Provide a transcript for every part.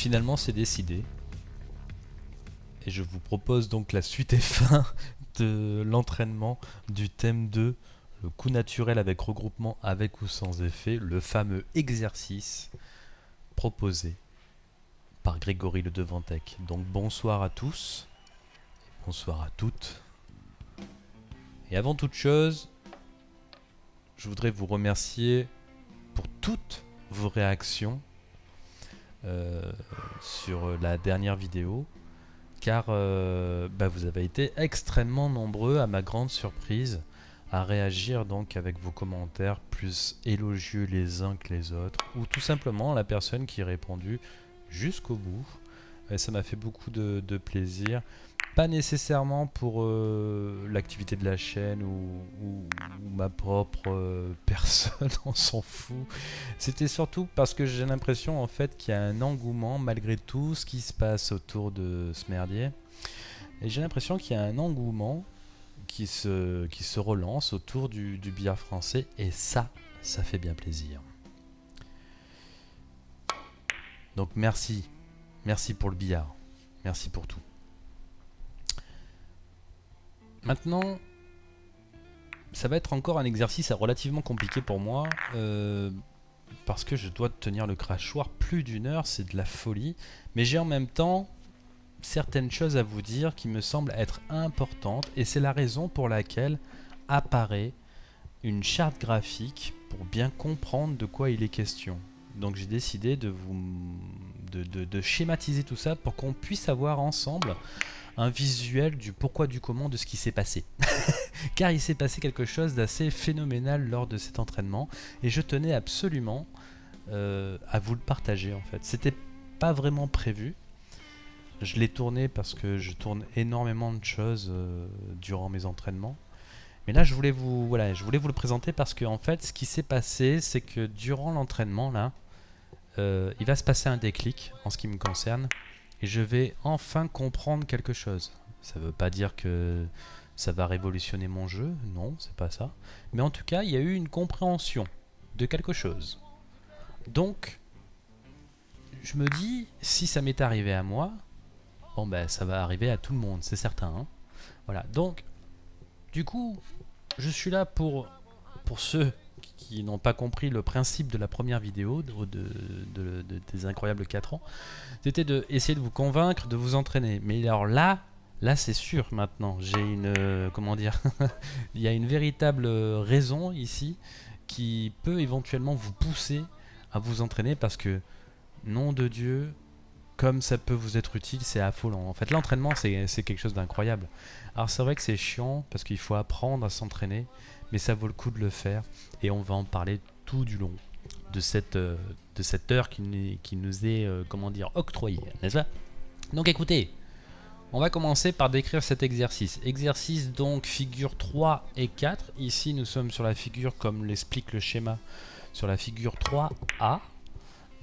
finalement c'est décidé. Et je vous propose donc la suite et fin de l'entraînement du thème 2, le coup naturel avec regroupement avec ou sans effet, le fameux exercice proposé par Grégory Le Devantec. Donc bonsoir à tous, bonsoir à toutes. Et avant toute chose, je voudrais vous remercier pour toutes vos réactions sur la dernière vidéo car euh, bah, vous avez été extrêmement nombreux à ma grande surprise à réagir donc avec vos commentaires plus élogieux les uns que les autres ou tout simplement la personne qui a répondu jusqu'au bout. Et ça m'a fait beaucoup de, plaisir pas nécessairement pour euh, l'activité de la chaîne ou, ma propre euh, personne, on s'en fout. C'était surtout parce que j'ai l'impression en fait qu'il y a un engouement malgré tout ce qui se passe autour de ce merdier. Et j'ai l'impression qu'il y a un engouement qui se, qui se relance autour du, du billard français et ça, ça fait bien plaisir. Donc merci, merci pour le billard, merci pour tout. Maintenant, ça va être encore un exercice relativement compliqué pour moi. Euh, parce que je dois tenir le crachoir plus d'une heure, c'est de la folie. Mais j'ai en même temps certaines choses à vous dire qui me semblent être importantes. Et c'est la raison pour laquelle apparaît une charte graphique pour bien comprendre de quoi il est question. Donc j'ai décidé de vous de, schématiser tout ça pour qu'on puisse avoir ensemble un visuel du pourquoi du comment de ce qui s'est passé. Car il s'est passé quelque chose d'assez phénoménal lors de cet entraînement et je tenais absolument euh, à vous le partager en fait. C'était pas vraiment prévu. Je l'ai tourné parce que je tourne énormément de choses euh, durant mes entraînements. Mais là, je voulais vous, voilà, je voulais vous le présenter parce que en fait, ce qui s'est passé, c'est que durant l'entraînement là, euh, il va se passer un déclic en ce qui me concerne et je vais enfin comprendre quelque chose. Ça ne veut pas dire que ça va révolutionner mon jeu, non, c'est pas ça. Mais en tout cas, il y a eu une compréhension de quelque chose. Donc, je me dis, si ça m'est arrivé à moi, bon ben ça va arriver à tout le monde, c'est certain. Hein. voilà, donc, du coup, je suis là pour, pour ceux qui n'ont pas compris le principe de la première vidéo de, des incroyables 4 ans, c'était d'essayer de vous convaincre, de vous entraîner. Mais alors là, là c'est sûr maintenant, j'ai une... Euh, comment dire Il y a une véritable raison ici qui peut éventuellement vous pousser à vous entraîner parce que, nom de Dieu, comme ça peut vous être utile, c'est affolant. En fait, l'entraînement, c'est quelque chose d'incroyable. Alors c'est vrai que c'est chiant parce qu'il faut apprendre à s'entraîner, mais ça vaut le coup de le faire et on va en parler tout du long de cette, euh, de cette heure qui, nous est, euh, comment dire, octroyée, n'est-ce pas? Donc écoutez, on va commencer par décrire cet exercice. Exercice donc figure 3 et 4. Ici nous sommes sur la figure comme l'explique le schéma, sur la figure 3A.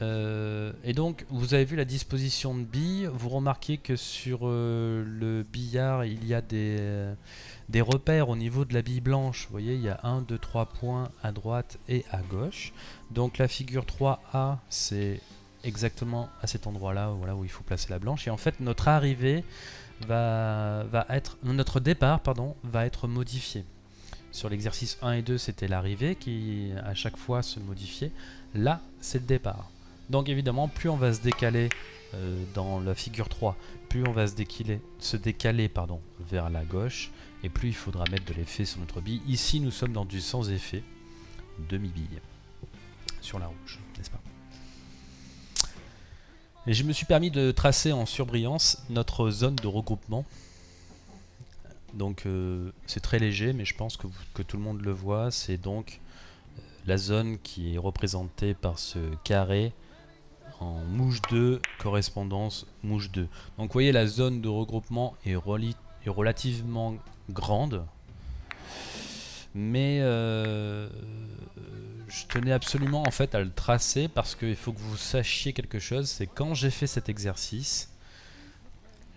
Euh, et donc, vous avez vu la disposition de billes. Vous remarquez que sur le billard, il y a des, des repères au niveau de la bille blanche. Vous voyez, il y a 1, 2, 3 points à droite et à gauche. Donc la figure 3A, c'est exactement à cet endroit-là voilà, où il faut placer la blanche. Et en fait, notre arrivée va, va être... Notre départ, pardon, va être modifié. Sur l'exercice 1 et 2, c'était l'arrivée qui, à chaque fois, se modifiait. Là, c'est le départ. Donc évidemment, plus on va se décaler euh, dans la figure 3, plus on va se décaler, pardon, vers la gauche, et plus il faudra mettre de l'effet sur notre bille. Ici, nous sommes dans du sans effet, demi-bille, sur la rouge, n'est-ce pas? Et je me suis permis de tracer en surbrillance notre zone de regroupement. Donc euh, c'est très léger, mais je pense que, que tout le monde le voit. C'est donc euh, la zone qui est représentée par ce carré en mouche 2, correspondance mouche 2. Donc vous voyez la zone de regroupement est, relativement grande. Mais euh, je tenais absolument en fait à le tracer parce qu'il faut que vous sachiez quelque chose. C'est quand j'ai fait cet exercice,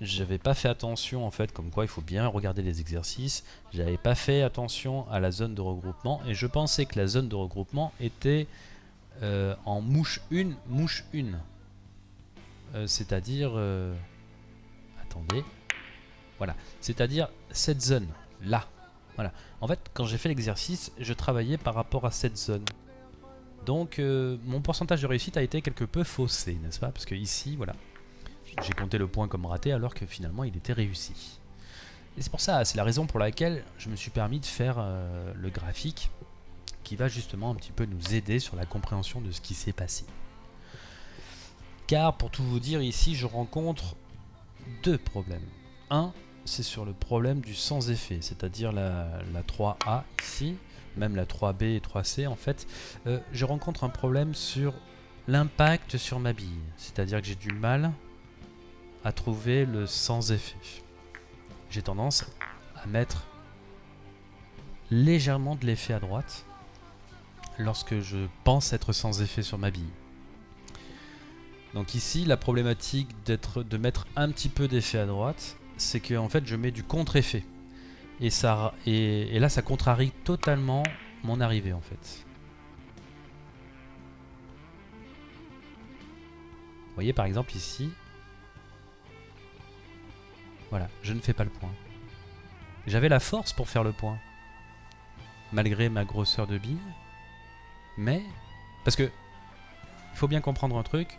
j'avais pas fait attention en fait, comme quoi il faut bien regarder les exercices. J'avais pas fait attention à la zone de regroupement et je pensais que la zone de regroupement était euh, en mouche 1, mouche 1. euh, c'est-à-dire... euh, attendez. Voilà, c'est-à-dire cette zone, là. Voilà. En fait, quand j'ai fait l'exercice, je travaillais par rapport à cette zone. Donc, mon pourcentage de réussite a été quelque peu faussé, n'est-ce pas? Parce que ici, voilà, j'ai compté le point comme raté alors que finalement il était réussi. Et c'est pour ça, c'est la raison pour laquelle je me suis permis de faire le graphique qui va justement un petit peu nous aider sur la compréhension de ce qui s'est passé. Car pour tout vous dire, ici je rencontre deux problèmes. Un, c'est sur le problème du sans effet, c'est-à-dire la, la 3A ici, même la 3B et 3C en fait. Euh, je rencontre un problème sur l'impact sur ma bille, c'est-à-dire que j'ai du mal à trouver le sans effet. J'ai tendance à mettre légèrement de l'effet à droite lorsque je pense être sans effet sur ma bille. Donc ici, la problématique de mettre un petit peu d'effet à droite, c'est que en fait, je mets du contre-effet. Et, ça, là, ça contrarie totalement mon arrivée en fait. Vous voyez par exemple ici, voilà, je ne fais pas le point. J'avais la force pour faire le point, malgré ma grosseur de bille, mais parce que il faut bien comprendre un truc,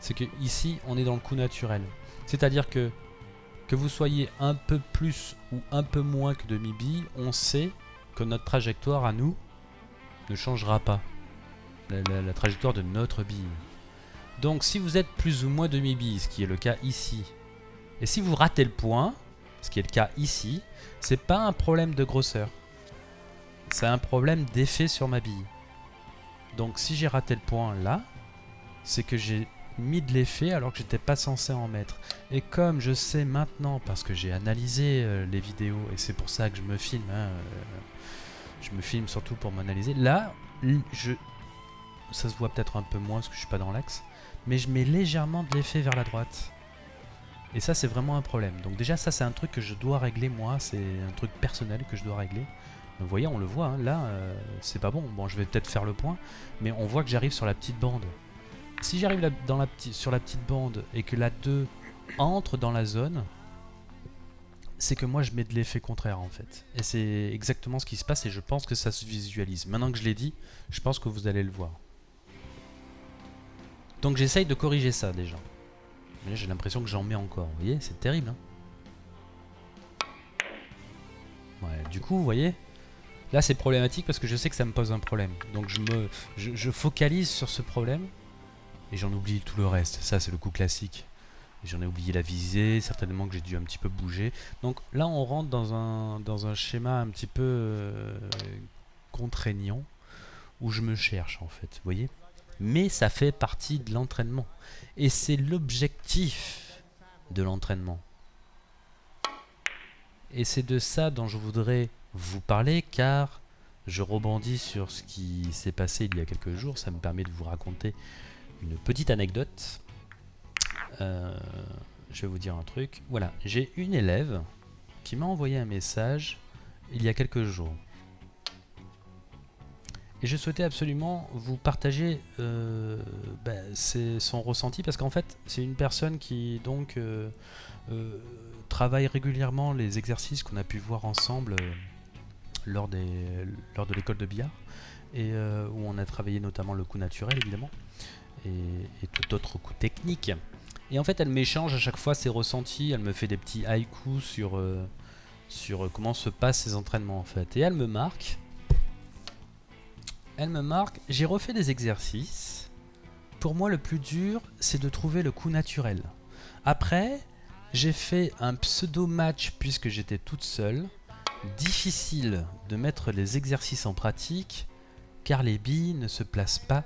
c'est que ici on est dans le coup naturel. C'est-à-dire que que vous soyez un peu plus ou un peu moins que demi-bille, on sait que notre trajectoire à nous ne changera pas. La, trajectoire de notre bille. Donc si vous êtes plus ou moins demi-bille, ce qui est le cas ici, et si vous ratez le point, ce qui est le cas ici, c'est pas un problème de grosseur. C'est un problème d'effet sur ma bille. Donc si j'ai raté le point là, c'est que j'ai mis de l'effet alors que j'étais pas censé en mettre. Et comme je sais maintenant, parce que j'ai analysé euh, les vidéos, et c'est pour ça que je me filme, hein, euh, je me filme surtout pour m'analyser, là, je, ça se voit peut-être un peu moins parce que je suis pas dans l'axe, mais je mets légèrement de l'effet vers la droite. Et ça, c'est vraiment un problème. Donc déjà, ça, c'est un truc que je dois régler moi. C'est un truc personnel que je dois régler. Vous voyez, on le voit. hein, là, euh, c'est pas bon. Bon, je vais peut-être faire le point. Mais on voit que j'arrive sur la petite bande. Si j'arrive la petite- sur la petite bande et que la 2 entre dans la zone, c'est que moi, je mets de l'effet contraire, en fait. Et c'est exactement ce qui se passe. Et je pense que ça se visualise. Maintenant que je l'ai dit, je pense que vous allez le voir. Donc j'essaye de corriger ça, déjà. Mais j'ai l'impression que j'en mets encore. Vous voyez, c'est terrible. hein. ouais, du coup, vous voyez, là c'est problématique parce que je sais que ça me pose un problème. Donc je me, focalise sur ce problème et j'en oublie tout le reste. Ça, c'est le coup classique. J'en ai oublié la visée, certainement que j'ai dû un petit peu bouger. Donc là, on rentre dans un, dans un schéma un petit peu euh, contraignant où je me cherche en fait. Vous voyez Mais ça fait partie de l'entraînement. Et c'est l'objectif de l'entraînement. Et c'est de ça dont je voudrais vous parler car je rebondis sur ce qui s'est passé il y a quelques jours. Ça me permet de vous raconter une petite anecdote. Euh, je vais vous dire un truc. Voilà, j'ai une élève qui m'a envoyé un message il y a quelques jours. Et je souhaitais absolument vous partager euh, c'est son ressenti parce qu'en fait c'est une personne qui donc euh, travaille régulièrement les exercices qu'on a pu voir ensemble lors, de l'école de billard et euh, où on a travaillé notamment le coup naturel évidemment et, tout autre coup technique. Et en fait elle m'échange à chaque fois ses ressentis, elle me fait des petits haïkus sur, euh, sur comment se passent ses entraînements en fait et elle me marque elle me marque, j'ai refait des exercices. Pour moi, le plus dur, c'est de trouver le coup naturel. Après, j'ai fait un pseudo-match puisque j'étais toute seule. Difficile de mettre les exercices en pratique car les billes ne se placent pas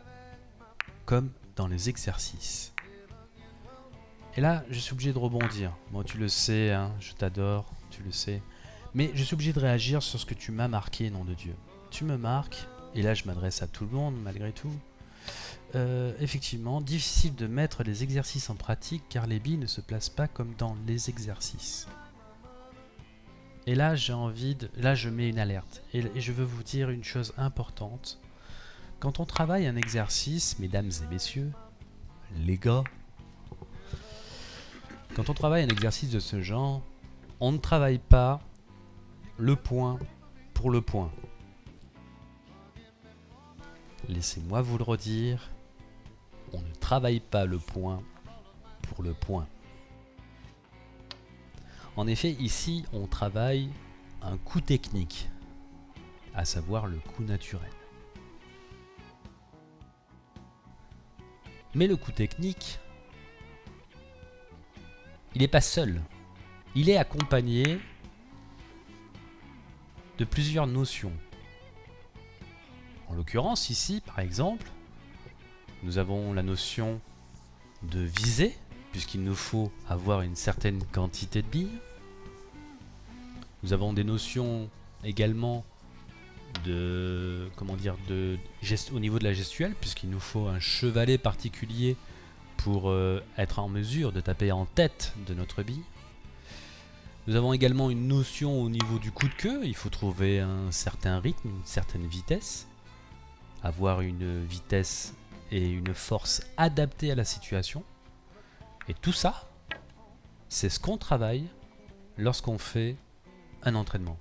comme dans les exercices. Et là, je suis obligé de rebondir. Bon, tu le sais, hein, je t'adore, tu le sais. Mais je suis obligé de réagir sur ce que tu m'as marqué, nom de Dieu. Tu me marques, et là je m'adresse à tout le monde malgré tout, euh, effectivement, difficile de mettre les exercices en pratique car les billes ne se placent pas comme dans les exercices. Et là j'ai envie de... Là je mets une alerte. Et, je veux vous dire une chose importante. Quand on travaille un exercice, mesdames et messieurs, les gars, Quand on travaille un exercice de ce genre, on ne travaille pas le point pour le point. Laissez-moi vous le redire, on ne travaille pas le point pour le point. En effet, ici, on travaille un coup technique, à savoir le coup naturel. Mais le coup technique, il n'est pas seul. Il est accompagné de plusieurs notions. En l'occurrence, ici, par exemple, nous avons la notion de visée, puisqu'il nous faut avoir une certaine quantité de billes. Nous avons des notions également de comment dire de geste, au niveau de la gestuelle puisqu'il nous faut un chevalet particulier pour euh, être en mesure de taper en tête de notre bille. Nous avons également une notion au niveau du coup de queue, il faut trouver un certain rythme, une certaine vitesse, avoir une vitesse et une force adaptée à la situation. Et tout ça, c'est ce qu'on travaille lorsqu'on fait un entraînement.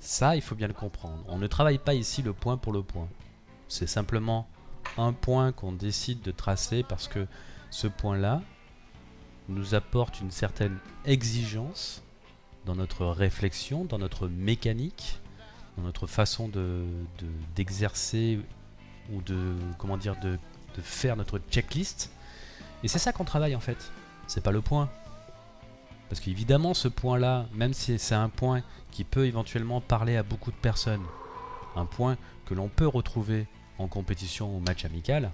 Ça, il faut bien le comprendre. On ne travaille pas ici le point pour le point. C'est simplement un point qu'on décide de tracer parce que ce point-là nous apporte une certaine exigence dans notre réflexion, dans notre mécanique, dans notre façon d'exercer de, ou de comment dire de, de faire notre checklist. Et c'est ça qu'on travaille en fait. C'est pas le point. Parce qu'évidemment ce point-là, même si c'est un point qui peut éventuellement parler à beaucoup de personnes, un point que l'on peut retrouver en compétition ou match amical,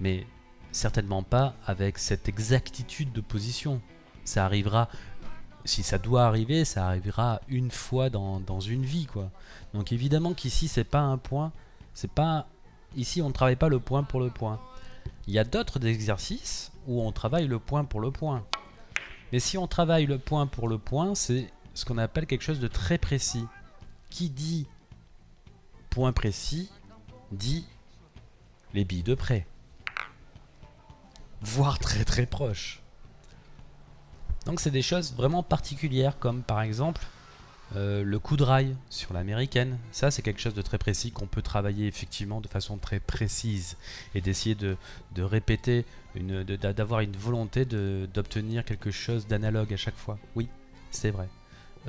mais certainement pas avec cette exactitude de position. Ça arrivera, si ça doit arriver, ça arrivera une fois dans, une vie. quoi. Donc évidemment qu'ici c'est pas un point, c'est pas... Ici on ne travaille pas le point pour le point. Il y a d'autres exercices où on travaille le point pour le point. Mais si on travaille le point pour le point, c'est ce qu'on appelle quelque chose de très précis. Qui dit point précis, dit les billes de près. Voire très très proche. Donc c'est des choses vraiment particulières comme par exemple euh, le coup de rail sur l'américaine, ça c'est quelque chose de très précis qu'on peut travailler effectivement de façon très précise et d'essayer de, répéter, d'avoir une, volonté d'obtenir quelque chose d'analogue à chaque fois. Oui, c'est vrai.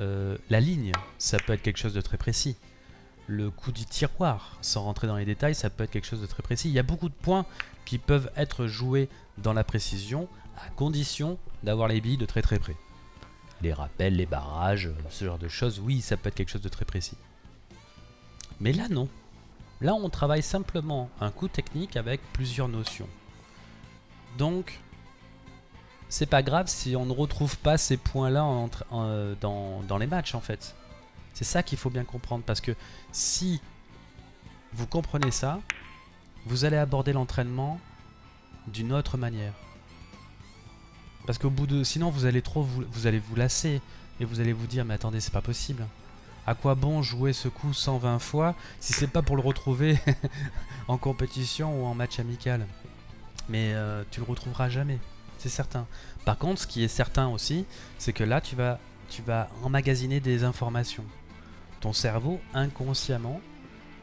Euh, la ligne, ça peut être quelque chose de très précis. Le coup du tiroir, sans rentrer dans les détails, ça peut être quelque chose de très précis. Il y a beaucoup de points qui peuvent être joués dans la précision à condition d'avoir les billes de très très près les rappels, les barrages, ce genre de choses, oui, ça peut être quelque chose de très précis. Mais là, non. Là, on travaille simplement un coup technique avec plusieurs notions. Donc, c'est pas grave si on ne retrouve pas ces points-là dans, dans les matchs, en fait. C'est ça qu'il faut bien comprendre, parce que si vous comprenez ça, vous allez aborder l'entraînement d'une autre manière. Parce qu'au bout de... Sinon, vous allez trop... Vous, allez vous lasser. Et vous allez vous dire, mais attendez, c'est pas possible. À quoi bon jouer ce coup 120 fois si c'est pas pour le retrouver en compétition ou en match amical? Mais euh, tu le retrouveras jamais, c'est certain. Par contre, ce qui est certain aussi, c'est que là, tu vas, tu vas emmagasiner des informations. Ton cerveau, inconsciemment,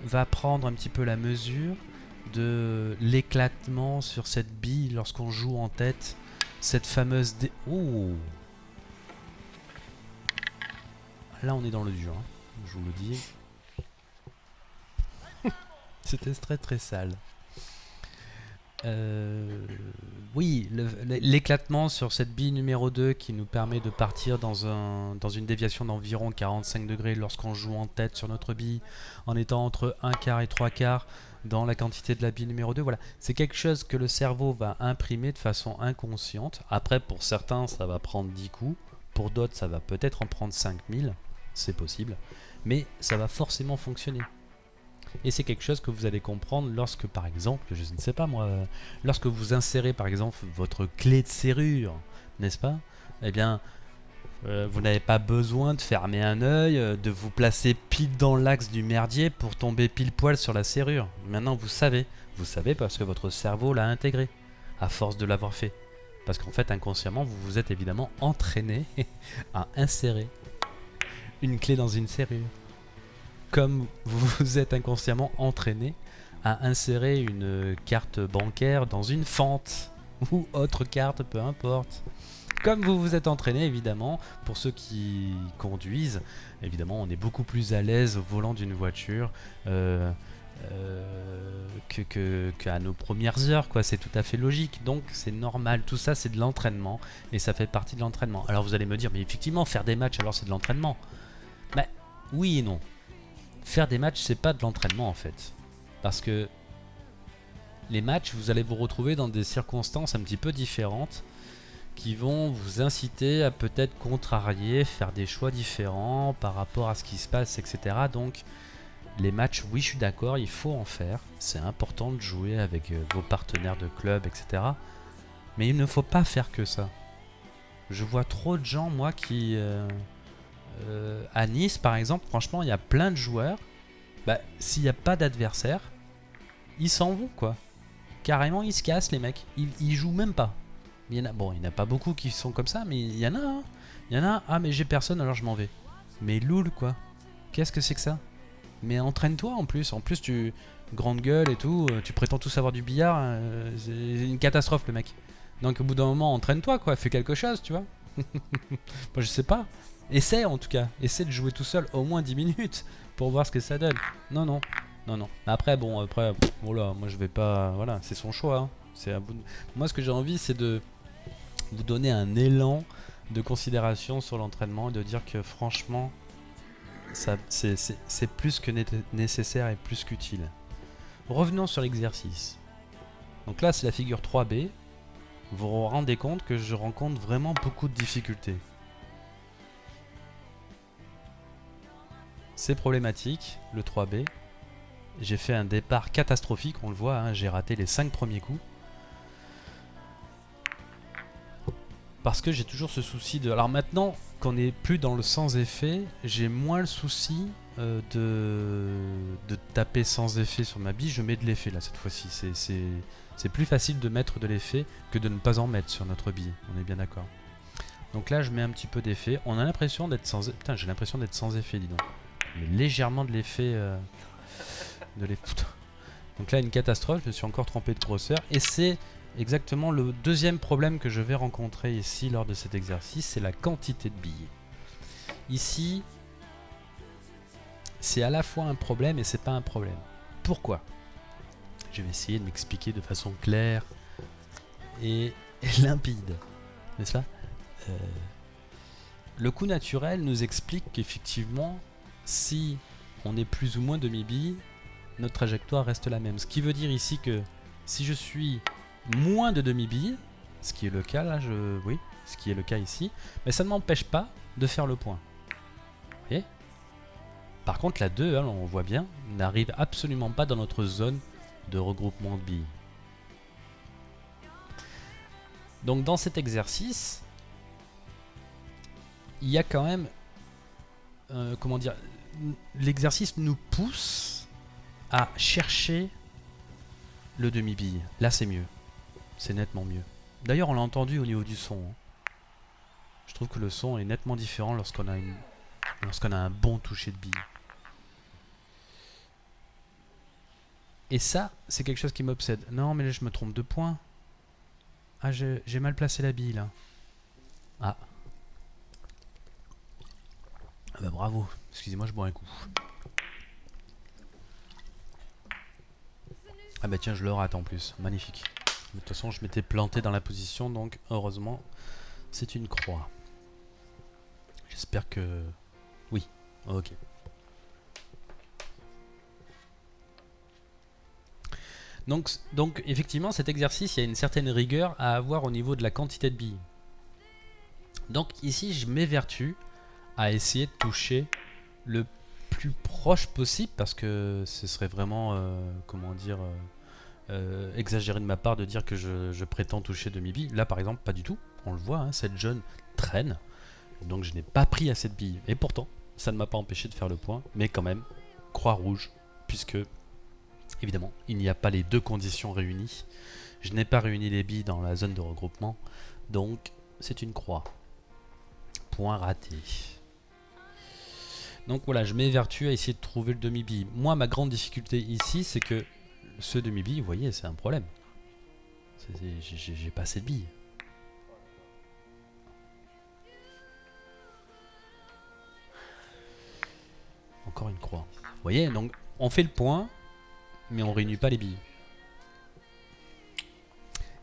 va prendre un petit peu la mesure de l'éclatement sur cette bille lorsqu'on joue en tête cette fameuse... Dé Là, on est dans le dur. Hein. Je vous le dis. C'était très très sale. Euh, oui, l'éclatement sur cette bille numéro 2 qui nous permet de partir dans, un, dans une déviation d'environ 45 degrés lorsqu'on joue en tête sur notre bille en étant entre 1 quart et 3 quarts dans la quantité de la bille numéro 2. Voilà, c'est quelque chose que le cerveau va imprimer de façon inconsciente. Après, pour certains, ça va prendre 10 coups. Pour d'autres, ça va peut-être en prendre 5000. C'est possible. Mais ça va forcément fonctionner. Et c'est quelque chose que vous allez comprendre lorsque, par exemple, je ne sais pas moi, lorsque vous insérez par exemple votre clé de serrure, n'est-ce pas? Eh bien, euh, vous n'avez pas besoin de fermer un œil, euh, de vous placer pile dans l'axe du merdier pour tomber pile poil sur la serrure. Maintenant, vous savez. Vous savez parce que votre cerveau l'a intégré, à force de l'avoir fait. Parce qu'en fait, inconsciemment, vous vous êtes évidemment entraîné à insérer une clé dans une serrure. Comme vous vous êtes inconsciemment entraîné à insérer une carte bancaire dans une fente. Ou autre carte, peu importe. Comme vous vous êtes entraîné, évidemment, pour ceux qui conduisent, évidemment, on est beaucoup plus à l'aise au volant d'une voiture. Euh, euh, que, qu'à nos premières heures, quoi. C'est tout à fait logique. Donc c'est normal. Tout ça, c'est de l'entraînement et ça fait partie de l'entraînement. Alors vous allez me dire, mais effectivement, faire des matchs, alors c'est de l'entraînement. Mais oui et non. Faire des matchs, c'est pas de l'entraînement en fait, parce que les matchs, vous allez vous retrouver dans des circonstances un petit peu différentes qui vont vous inciter à peut-être contrarier, faire des choix différents par rapport à ce qui se passe, etc. Donc les matchs, oui, je suis d'accord, il faut en faire. C'est important de jouer avec euh, vos partenaires de club, etc. Mais il ne faut pas faire que ça. Je vois trop de gens, moi, qui... Euh, euh, à Nice, par exemple, franchement, il y a plein de joueurs. Bah, s'il n'y a pas d'adversaire, ils s'en vont, quoi. Carrément, ils se cassent, les mecs. Ils, ils jouent même pas. Il y en a, bon, il n'y en a pas beaucoup qui sont comme ça, mais il y en a. Hein. Il y en a, ah, mais j'ai personne, alors je m'en vais. Mais loul, quoi. Qu'est-ce que c'est que ça? Mais entraîne-toi en plus. En plus, tu. Grande gueule et tout. Euh, tu prétends tout savoir du billard. Euh, c'est une catastrophe, le mec. Donc, au bout d'un moment, entraîne-toi, quoi. Fais quelque chose, tu vois. Moi, je sais pas. Essaie, en tout cas. Essaie de jouer tout seul au moins 10 minutes pour voir ce que ça donne. Non, non. Non, non. Après, bon, après. Voilà, moi, je vais pas. Voilà, c'est son choix. Hein. Moi, ce que j'ai envie, c'est de vous donner un élan de considération sur l'entraînement et de dire que franchement, c'est plus que nécessaire et plus qu'utile. Revenons sur l'exercice. Donc là, c'est la figure 3B. Vous vous rendez compte que je rencontre vraiment beaucoup de difficultés. C'est problématique, le 3B. J'ai fait un départ catastrophique, on le voit, hein, j'ai raté les 5 premiers coups. Parce que j'ai toujours ce souci de... Alors maintenant, qu'on n'est plus dans le sans effet, j'ai moins le souci euh, de, de taper sans effet sur ma bille. Je mets de l'effet là cette fois-ci. C'est plus facile de mettre de l'effet que de ne pas en mettre sur notre bille. On est bien d'accord. Donc là, je mets un petit peu d'effet. On a l'impression d'être sans... Putain, j'ai l'impression d'être sans effet, dis donc. Mais légèrement de l'effet... Euh, de l'effet... Donc là, une catastrophe. Je me suis encore trompé de grosseur. Et c'est exactement le deuxième problème que je vais rencontrer ici lors de cet exercice, c'est la quantité de billes. Ici, c'est à la fois un problème et c'est pas un problème. Pourquoi? Je vais essayer de m'expliquer de façon claire et, limpide, n'est-ce pas? Euh, Le coût naturel nous explique qu'effectivement, si on est plus ou moins demi-bille, notre trajectoire reste la même. Ce qui veut dire ici que si je suis moins de demi-billes, ce qui est le cas là, je... oui, ce qui est le cas ici, mais ça ne m'empêche pas de faire le point. Vous voyez? Par contre, la 2, hein, on voit bien, n'arrive absolument pas dans notre zone de regroupement de billes. Donc dans cet exercice, il y a quand même, euh, comment dire, l'exercice nous pousse à chercher le demi-bille. Là, c'est mieux. C'est nettement mieux. D'ailleurs, on l'a entendu au niveau du son. Hein. Je trouve que le son est nettement différent lorsqu'on a, une... lorsqu'on a un bon toucher de bille. Et ça, c'est quelque chose qui m'obsède. Non, mais là, je me trompe de points. Ah, j'ai mal placé la bille, là. Ah. Ah bah bravo. Excusez-moi, je bois un coup. Ah bah tiens, je le rate en plus. Magnifique. De toute façon, je m'étais planté dans la position, donc heureusement, c'est une croix. J'espère que... Oui, ok. Donc, donc effectivement, cet exercice, il y a une certaine rigueur à avoir au niveau de la quantité de billes. Donc ici, je m'évertue à essayer de toucher le plus proche possible parce que ce serait vraiment, euh, comment dire, euh, euh, exagéré de ma part de dire que je, prétends toucher demi-bille. Là, par exemple, pas du tout. On le voit, hein, cette jeune traîne. Donc je n'ai pas pris à cette bille. Et pourtant, ça ne m'a pas empêché de faire le point. Mais quand même, croix rouge, puisque, évidemment, il n'y a pas les deux conditions réunies. Je n'ai pas réuni les billes dans la zone de regroupement. Donc, c'est une croix. Point raté. Donc voilà, je m'évertue à essayer de trouver le demi-bille. Moi, ma grande difficulté ici, c'est que ce demi-bille, vous voyez, c'est un problème. J'ai pas assez de billes. Encore une croix. Vous voyez, donc on fait le point, mais on réunit pas les billes.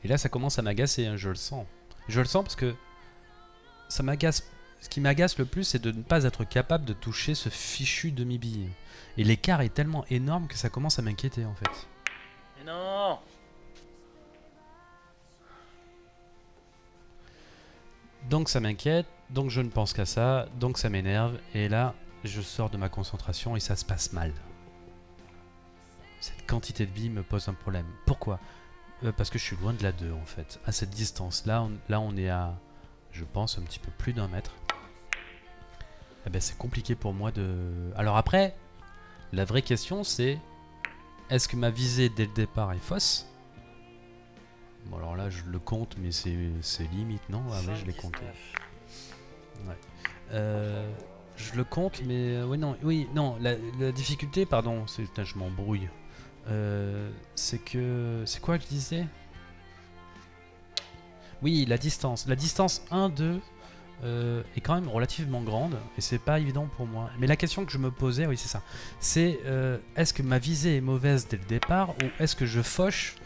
Et là, ça commence à m'agacer, hein, je le sens. Je le sens parce que. Ce qui m'agace le plus, c'est de ne pas être capable de toucher ce fichu demi-bille. Et l'écart est tellement énorme que ça commence à m'inquiéter en fait. Non Donc ça m'inquiète, donc je ne pense qu'à ça, donc ça m'énerve, et là, je sors de ma concentration et ça se passe mal. Cette quantité de billes me pose un problème. Pourquoi? Euh, Parce que je suis loin de la 2 en fait. À cette distance, là on, là on est à, je pense, un petit peu plus d'un mètre. Eh ben, c'est compliqué pour moi de... Alors après, la vraie question c'est, est-ce que ma visée dès le départ est fausse? Bon alors là je le compte mais c'est limite non? Ah ouais je l'ai compté. Ouais. Euh, je le compte mais euh, ouais non oui non la, difficulté pardon c'est je m'embrouille. Euh, c'est que c'est quoi que je disais? Oui la distance la distance 1 2 est quand même relativement grande et c'est pas évident pour moi. Mais la question que je me posais, oui c'est ça, c'est est-ce que ma visée est mauvaise dès le départ ou est-ce que je fauche?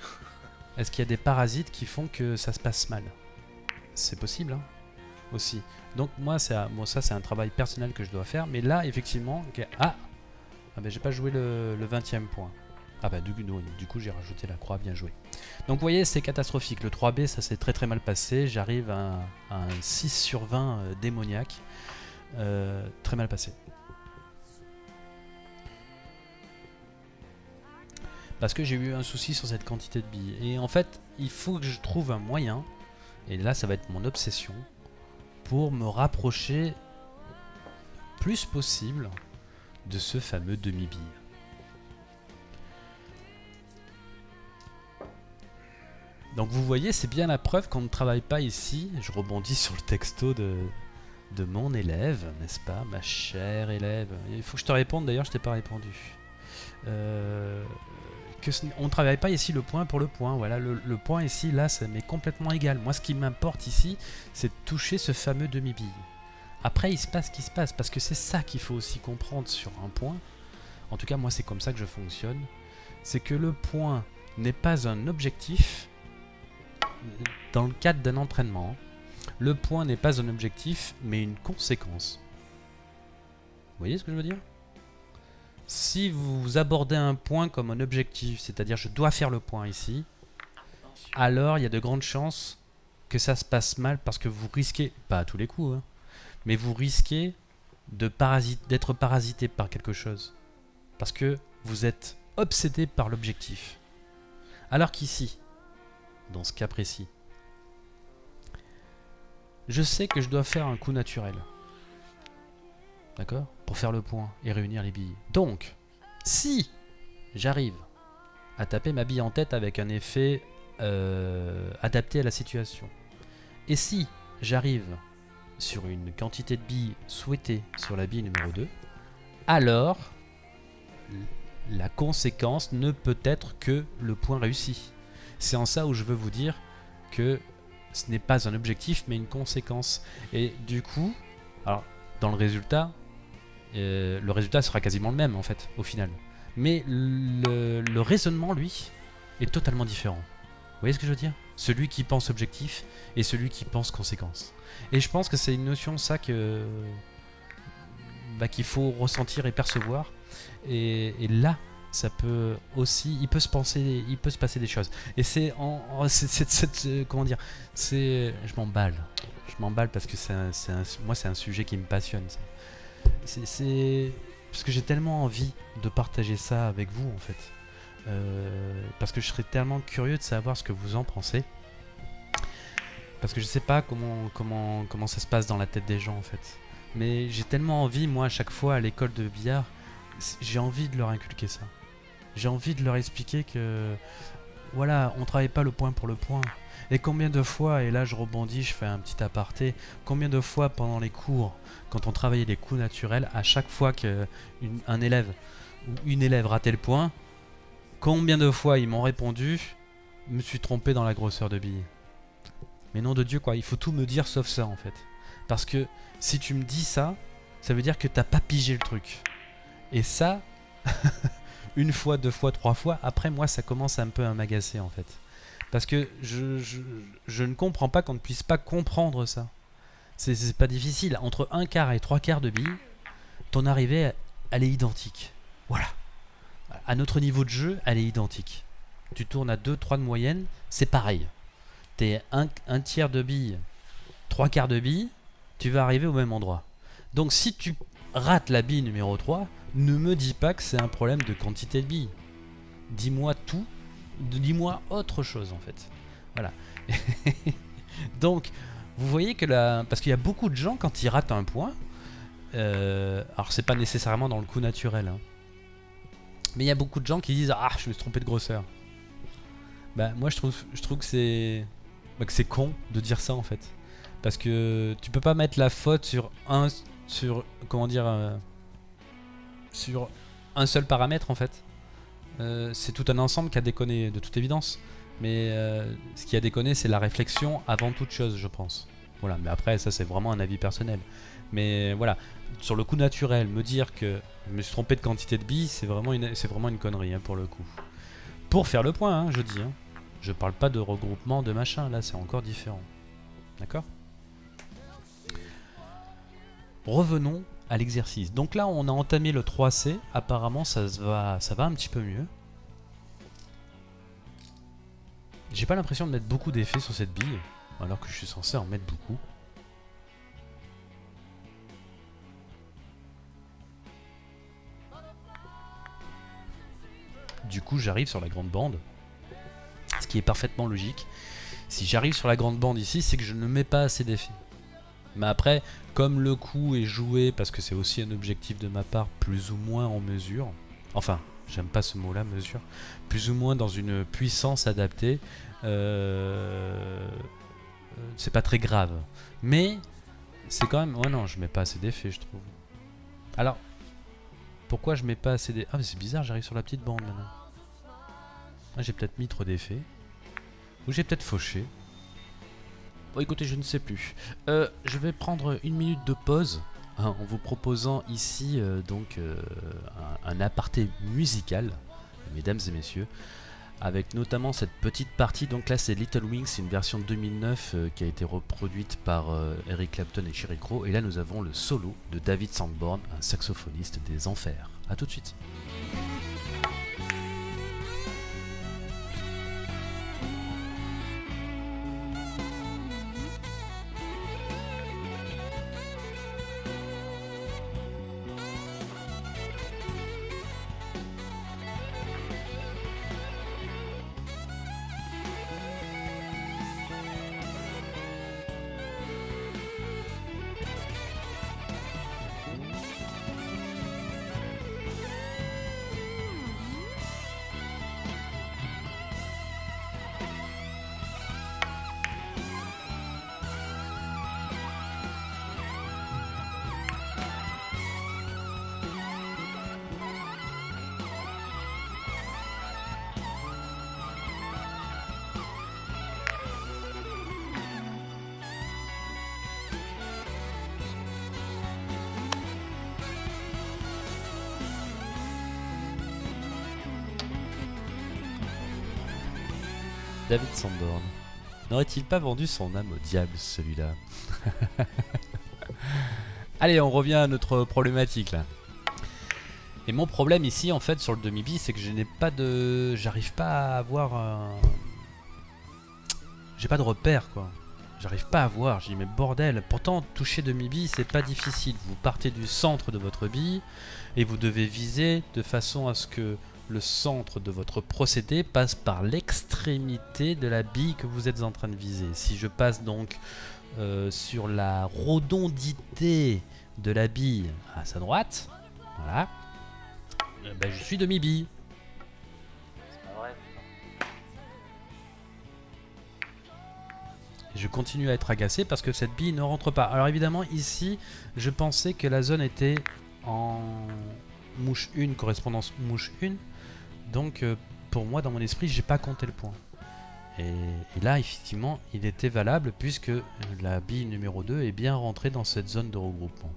Est-ce qu'il y a des parasites qui font que ça se passe mal? C'est possible, hein aussi. Donc moi, bon, ça c'est un travail personnel que je dois faire. Mais là, effectivement... Ah Ah ben j'ai pas joué le, 20 e point. Ah bah du, du coup j'ai rajouté la croix, bien joué. Donc vous voyez, c'est catastrophique. Le 3B, ça s'est très très mal passé. J'arrive à, un 6 sur 20 euh, démoniaque. Euh, très mal passé. parce que j'ai eu un souci sur cette quantité de billes. Et en fait, il faut que je trouve un moyen, et là ça va être mon obsession, pour me rapprocher plus possible de ce fameux demi-bille. Donc vous voyez, c'est bien la preuve qu'on ne travaille pas ici. Je rebondis sur le texto de, de mon élève, n'est-ce pas, ma chère élève Il faut que je te réponde, d'ailleurs je t'ai pas répondu. Euh, on ne travaille pas ici le point pour le point. Voilà, le, point ici, là, ça m'est complètement égal. Moi, ce qui m'importe ici, c'est de toucher ce fameux demi-bille. Après, il se passe ce qui se passe, parce que c'est ça qu'il faut aussi comprendre sur un point. En tout cas, moi, c'est comme ça que je fonctionne. C'est que le point n'est pas un objectif dans le cadre d'un entraînement. Le point n'est pas un objectif, mais une conséquence. Vous voyez ce que je veux dire? Si vous abordez un point comme un objectif, c'est-à-dire je dois faire le point ici, alors il y a de grandes chances que ça se passe mal parce que vous risquez, pas à tous les coups, hein, mais vous risquez d'être parasité par quelque chose. Parce que vous êtes obsédé par l'objectif. Alors qu'ici, dans ce cas précis, je sais que je dois faire un coup naturel. D'accord? Pour faire le point et réunir les billes. Donc, si j'arrive à taper ma bille en tête avec un effet euh, adapté à la situation, et si j'arrive sur une quantité de billes souhaitée sur la bille numéro 2, alors la conséquence ne peut être que le point réussi. C'est en ça où je veux vous dire que ce n'est pas un objectif mais une conséquence. Et du coup, dans le résultat, euh, le résultat sera quasiment le même en fait, au final. Mais le, raisonnement, lui, est totalement différent. Vous voyez ce que je veux dire? Celui qui pense objectif et celui qui pense conséquence. Et je pense que c'est une notion, ça, que bah, qu'il faut ressentir et percevoir. Et, là, ça peut aussi, il peut se penser, il peut se passer des choses. Et c'est en, euh, comment dire, c'est, je m'emballe, je m'emballe parce que c'est, moi c'est un sujet qui me passionne. C'est parce que j'ai tellement envie de partager ça avec vous en fait. Euh, parce que je serais tellement curieux de savoir ce que vous en pensez. Parce que je sais pas comment, comment, comment ça se passe dans la tête des gens en fait. Mais j'ai tellement envie, moi, à chaque fois à l'école de billard, j'ai envie de leur inculquer ça. J'ai envie de leur expliquer que voilà, on travaille pas le point pour le point. Et combien de fois, et là je rebondis, je fais un petit aparté, combien de fois pendant les cours, quand on travaillait les coups naturels, à chaque fois qu'un élève ou une élève ratait le point, combien de fois ils m'ont répondu, me suis trompé dans la grosseur de bille. Mais nom de Dieu quoi, il faut tout me dire sauf ça en fait. Parce que si tu me dis ça, ça veut dire que t'as pas pigé le truc. Et ça, une fois, deux fois, trois fois, après moi ça commence un peu à m'agacer en fait. Parce que je, je, ne comprends pas qu'on ne puisse pas comprendre ça. C'est pas difficile. Entre un quart et trois quarts de bille, ton arrivée, elle est identique. Voilà. À notre niveau de jeu, elle est identique. Tu tournes à 2-3 de moyenne, c'est pareil. Un, un tiers de bille, trois quarts de bille, tu vas arriver au même endroit. Donc si tu rates la bille numéro 3, ne me dis pas que c'est un problème de quantité de billes. Dis-moi tout, dis-moi autre chose en fait. Voilà. Donc, vous voyez que là, parce qu'il y a beaucoup de gens quand ils ratent un point, euh, alors c'est pas nécessairement dans le coup naturel, hein, mais il y a beaucoup de gens qui disent ah je me suis trompé de grosseur. Bah moi je trouve, je trouve que c'est, bah, que c'est con de dire ça en fait, parce que tu peux pas mettre la faute sur un, sur comment dire, euh, sur un seul paramètre en fait. Euh, c'est tout un ensemble qui a déconné de toute évidence. Mais euh, ce qui a déconné, c'est la réflexion avant toute chose, je pense. Voilà, mais après, ça c'est vraiment un avis personnel. Mais voilà, sur le coup naturel, me dire que je me suis trompé de quantité de billes, c'est vraiment une, vraiment une connerie hein, pour le coup. Pour faire le point, hein, je dis. Hein. Je parle pas de regroupement, de machin, là c'est encore différent. D'accord? Revenons à l'exercice. Donc là, on a entamé le 3C. Apparemment, ça, va, ça va un petit peu mieux. J'ai pas l'impression de mettre beaucoup d'effets sur cette bille, alors que je suis censé en mettre beaucoup. Du coup, j'arrive sur la grande bande, ce qui est parfaitement logique. Si j'arrive sur la grande bande ici, c'est que je ne mets pas assez d'effets. Mais après, comme le coup est joué, parce que c'est aussi un objectif de ma part, plus ou moins en mesure, enfin, j'aime pas ce mot-là, mesure, plus ou moins dans une puissance adaptée, euh, c'est pas très grave. Mais, c'est quand même... Oh non, je mets pas assez d'effets, je trouve. Alors, pourquoi je mets pas assez d'effets Ah, mais c'est bizarre, j'arrive sur la petite bande maintenant. Ah, j'ai peut-être mis trop d'effets. Ou j'ai peut-être fauché. Bon, écoutez, je ne sais plus. Euh, je vais prendre une minute de pause hein, en vous proposant ici euh, donc euh, un, aparté musical, mesdames et messieurs, avec notamment cette petite partie. Donc là, c'est Little Wings, une version 2009 qui a été reproduite par Eric Clapton et Sherry Crow. Et là, nous avons le solo de David Sandborn, un saxophoniste des enfers. A tout de suite. N'aurait-il pas vendu son âme au diable celui-là Allez, on revient à notre problématique là. Et mon problème ici en fait sur le demi-bi c'est que je n'ai pas de... J'arrive pas à avoir un... J'ai pas de repère quoi. J'arrive pas à voir, j'ai dit mais bordel, pourtant toucher demi-bille c'est pas difficile. Vous partez du centre de votre bille et vous devez viser de façon à ce que le centre de votre procédé passe par l'extrémité de la bille que vous êtes en train de viser. Si je passe donc euh, sur la rotondité de la bille à sa droite, voilà, euh, ben je suis demi-bille. je continue à être agacé parce que cette bille ne rentre pas. Alors évidemment, ici, je pensais que la zone était en mouche 1, correspondance mouche 1. Donc, euh, pour moi, dans mon esprit, j'ai pas compté le point. Et, là, effectivement, il était valable puisque la bille numéro 2 est bien rentrée dans cette zone de regroupement.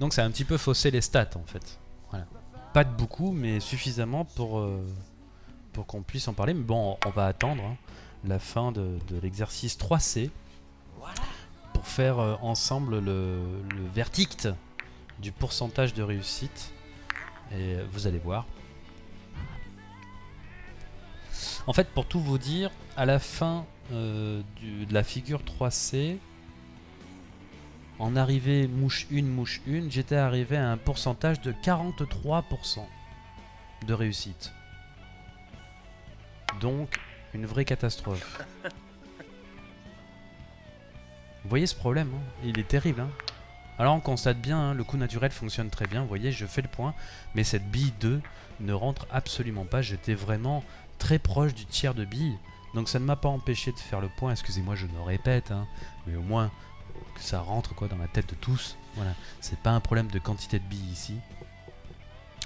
Donc ça a un petit peu faussé les stats en fait. Pas de beaucoup, mais suffisamment pour, euh, pour qu'on puisse en parler. Mais bon, on va attendre hein, la fin de, l'exercice 3C pour faire euh, ensemble le, le verdict du pourcentage de réussite. Et vous allez voir, en fait, pour tout vous dire, à la fin euh, de la figure 3C, en arrivée mouche 1, mouche 1, j'étais arrivé à un pourcentage de 43% de réussite. Donc, une vraie catastrophe. Vous voyez ce problème hein? Il est terrible. Hein? Alors on constate bien, hein, le coup naturel fonctionne très bien. Vous voyez, je fais le point. Mais cette bille 2 ne rentre absolument pas. J'étais vraiment très proche du tiers de billes. Donc ça ne m'a pas empêché de faire le point, excusez-moi je me répète, hein, mais au moins que ça rentre quoi dans la tête de tous. Voilà, c'est pas un problème de quantité de billes ici.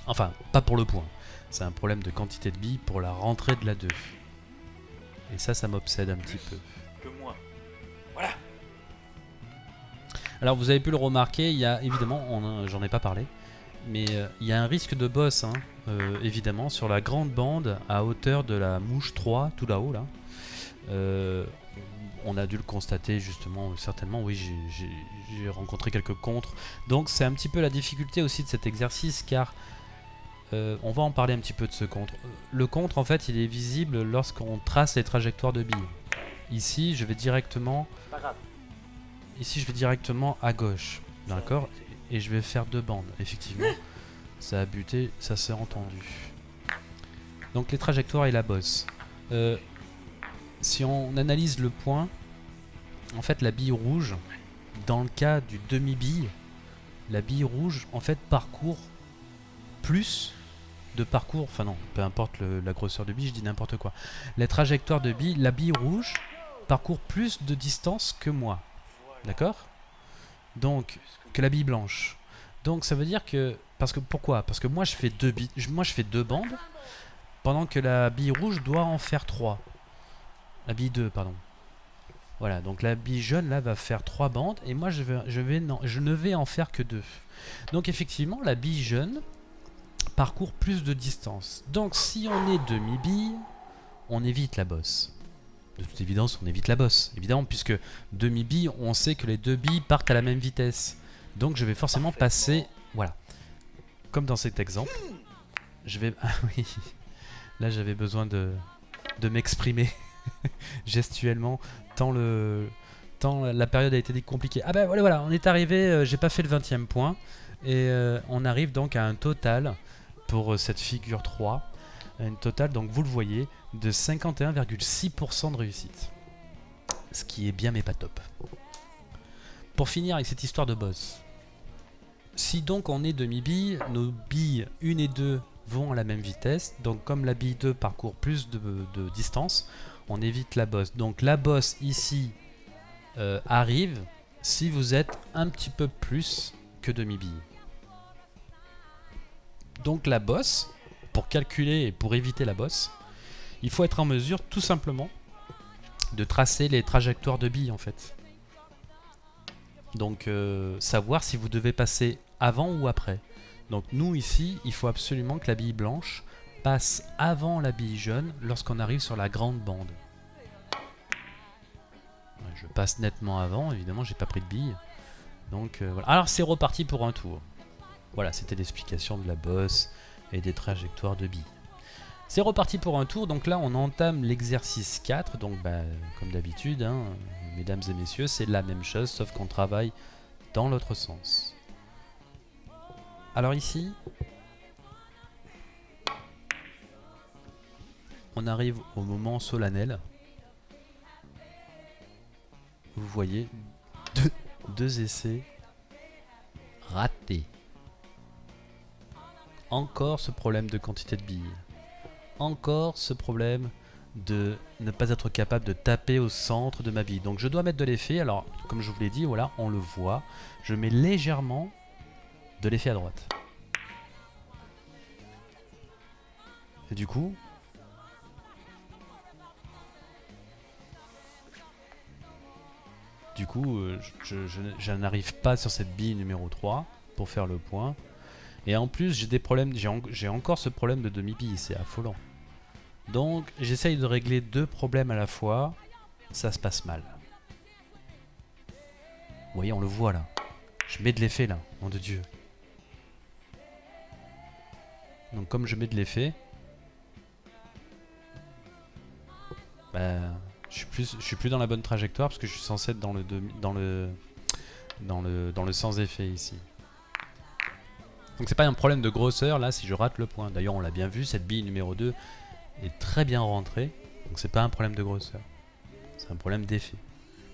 Enfin, pas pour le point. C'est un problème de quantité de billes pour la rentrée de la 2. Et ça, ça m'obsède un petit peu. Que moi. Voilà. Alors vous avez pu le remarquer, il y a évidemment, j'en ai pas parlé, mais euh, il y a un risque de boss, hein, euh, évidemment, sur la grande bande à hauteur de la mouche 3, tout là-haut là. Euh, on a dû le constater justement, certainement, oui, j'ai rencontré quelques contres. Donc c'est un petit peu la difficulté aussi de cet exercice car on va en parler un petit peu de ce contre. Le contre en fait il est visible lorsqu'on trace les trajectoires de billes. Ici je vais directement... Ici je vais directement à gauche. D'accord? Et je vais faire deux bandes. Effectivement, ça a buté, ça s'est entendu. Donc les trajectoires et la bosse. Euh, si on analyse le point, en fait la bille rouge, dans le cas du demi-bille, la bille rouge en fait parcourt plus de parcours, enfin non, peu importe la grosseur de bille, je dis n'importe quoi. La trajectoire de bille, la bille rouge parcourt plus de distance que moi. D'accord? Donc que la bille blanche. Donc ça veut dire que parce que pourquoi? Parce que moi je fais deux moi je fais deux bandes pendant que la bille rouge doit en faire trois. La bille 2 pardon. Voilà, donc la bille jaune là va faire trois bandes et moi je vais ne vais en faire que deux. Donc effectivement, la bille jaune parcourt plus de distance. Donc si on est demi-bille, on évite la bosse de toute évidence, on évite la bosse, évidemment, puisque demi-bille, on sait que les deux billes partent à la même vitesse. Donc je vais forcément passer... Voilà. Comme dans cet exemple. Je vais... Ah oui. Là j'avais besoin de, de m'exprimer gestuellement. Tant le... Tant la période a été compliquée. Ah ben voilà, voilà on est arrivé, euh, j'ai pas fait le 20 e point. Et euh, on arrive donc à un total pour euh, cette figure 3. Un total, donc vous le voyez, de 51,6% de réussite. Ce qui est bien mais pas top. Pour finir avec cette histoire de boss, si donc on est demi-bille, nos billes 1 et 2 vont à la même vitesse. Donc comme la bille 2 parcourt plus de, distance, on évite la bosse. Donc la bosse ici euh, arrive si vous êtes un petit peu plus que demi-bille. Donc la bosse, pour calculer et pour éviter la bosse, il faut être en mesure tout simplement de tracer les trajectoires de billes en fait. Donc euh, savoir si vous devez passer avant ou après. Donc nous ici, il faut absolument que la bille blanche passe avant la bille jaune lorsqu'on arrive sur la grande bande. Je passe nettement avant, évidemment j'ai pas pris de bille. Donc euh, voilà. Alors c'est reparti pour un tour. Voilà, c'était l'explication de la bosse et des trajectoires de billes. C'est reparti pour un tour, donc là on entame l'exercice 4, donc bah, comme d'habitude, hein, mesdames et messieurs, c'est la même chose, sauf qu'on travaille dans l'autre sens. Alors ici, on arrive au moment solennel. Vous voyez, deux, deux essais ratés. Encore ce problème de quantité de billes. Encore ce problème de ne pas être capable de taper au centre de ma bille. Donc je dois mettre de l'effet. Alors, comme je vous l'ai dit, voilà, on le voit. Je mets légèrement de l'effet à droite. Et du coup... Du coup, euh, je, n'arrive pas sur cette bille numéro 3 pour faire le point. Et en plus, j'ai des problèmes, j'ai encore ce problème de demi-bille, c'est affolant. Donc, j'essaye de régler deux problèmes à la fois. Ça se passe mal. Vous voyez, on le voit là. Je mets de l'effet là, nom de Dieu. Donc comme je mets de l'effet, bah, je suis plus, suis plus dans la bonne trajectoire parce que je suis censé être dans le le dans le dans le sans effet ici. Donc c'est pas un problème de grosseur là si je rate le point. D'ailleurs on l'a bien vu, cette bille numéro 2 est très bien rentrée. Donc c'est pas un problème de grosseur. C'est un problème d'effet.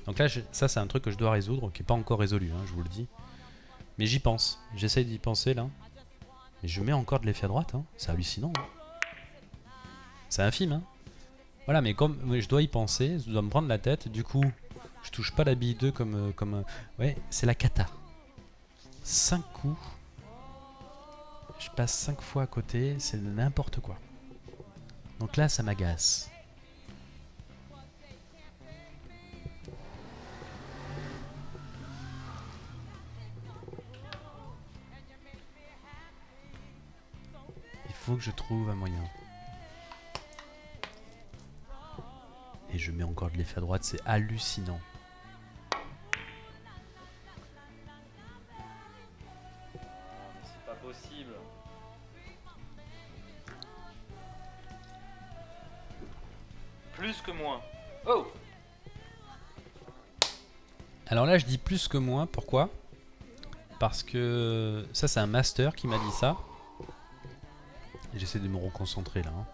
Donc là ça c'est un truc que je dois résoudre qui est pas encore résolu, hein, je vous le dis. Mais j'y pense. J'essaye d'y penser là. Et je mets encore de l'effet à droite. Hein. C'est hallucinant. Hein. C'est infime. Hein. Voilà, mais comme je dois y penser, je dois me prendre la tête. Du coup, je touche pas la bille 2 comme... Euh, comme euh, ouais, c'est la cata. 5 coups. Je passe 5 fois à côté. C'est n'importe quoi. Donc là, ça m'agace. faut que je trouve un moyen. Et je mets encore de l'effet à droite, c'est hallucinant. Je dis plus que moins, pourquoi? Parce que ça c'est un master qui m'a dit ça. J'essaie de me reconcentrer là. Hein.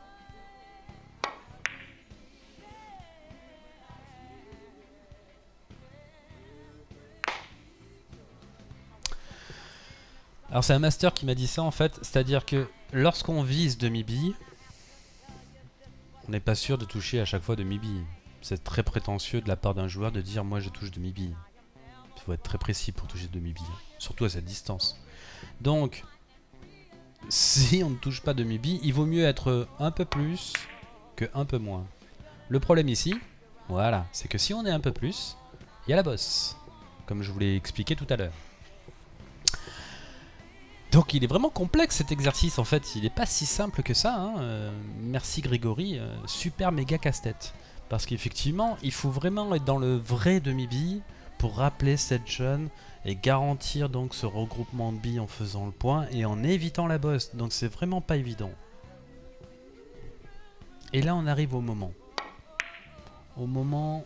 Alors c'est un master qui m'a dit ça en fait, c'est-à-dire que lorsqu'on vise demi-bille, on n'est pas sûr de toucher à chaque fois demi-bille. C'est très prétentieux de la part d'un joueur de dire moi je touche demi-bille. Il faut être très précis pour toucher demi-bille, surtout à cette distance. Donc si on ne touche pas demi-bille, il vaut mieux être un peu plus que un peu moins. Le problème ici, voilà, c'est que si on est un peu plus, il y a la bosse, comme je vous l'ai expliqué tout à l'heure. Donc il est vraiment complexe cet exercice en fait, il n'est pas si simple que ça. Hein. Euh, merci Grégory, euh, super méga casse-tête. Parce qu'effectivement, il faut vraiment être dans le vrai demi-bille pour rappeler cette jeune et garantir donc ce regroupement de billes en faisant le point et en évitant la bosse. Donc c'est vraiment pas évident. Et là on arrive au moment. Au moment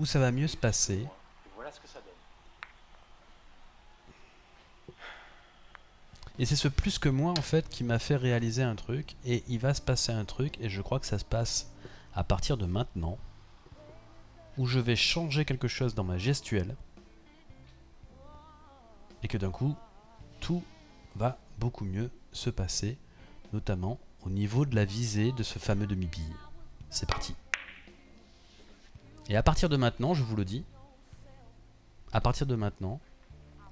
où ça va mieux se passer. Voilà ce que ça donne. Et c'est ce plus que moi en fait qui m'a fait réaliser un truc et il va se passer un truc et je crois que ça se passe à partir de maintenant où je vais changer quelque chose dans ma gestuelle et que d'un coup, tout va beaucoup mieux se passer, notamment au niveau de la visée de ce fameux demi-bille. C'est parti. Et à partir de maintenant, je vous le dis, à partir de maintenant,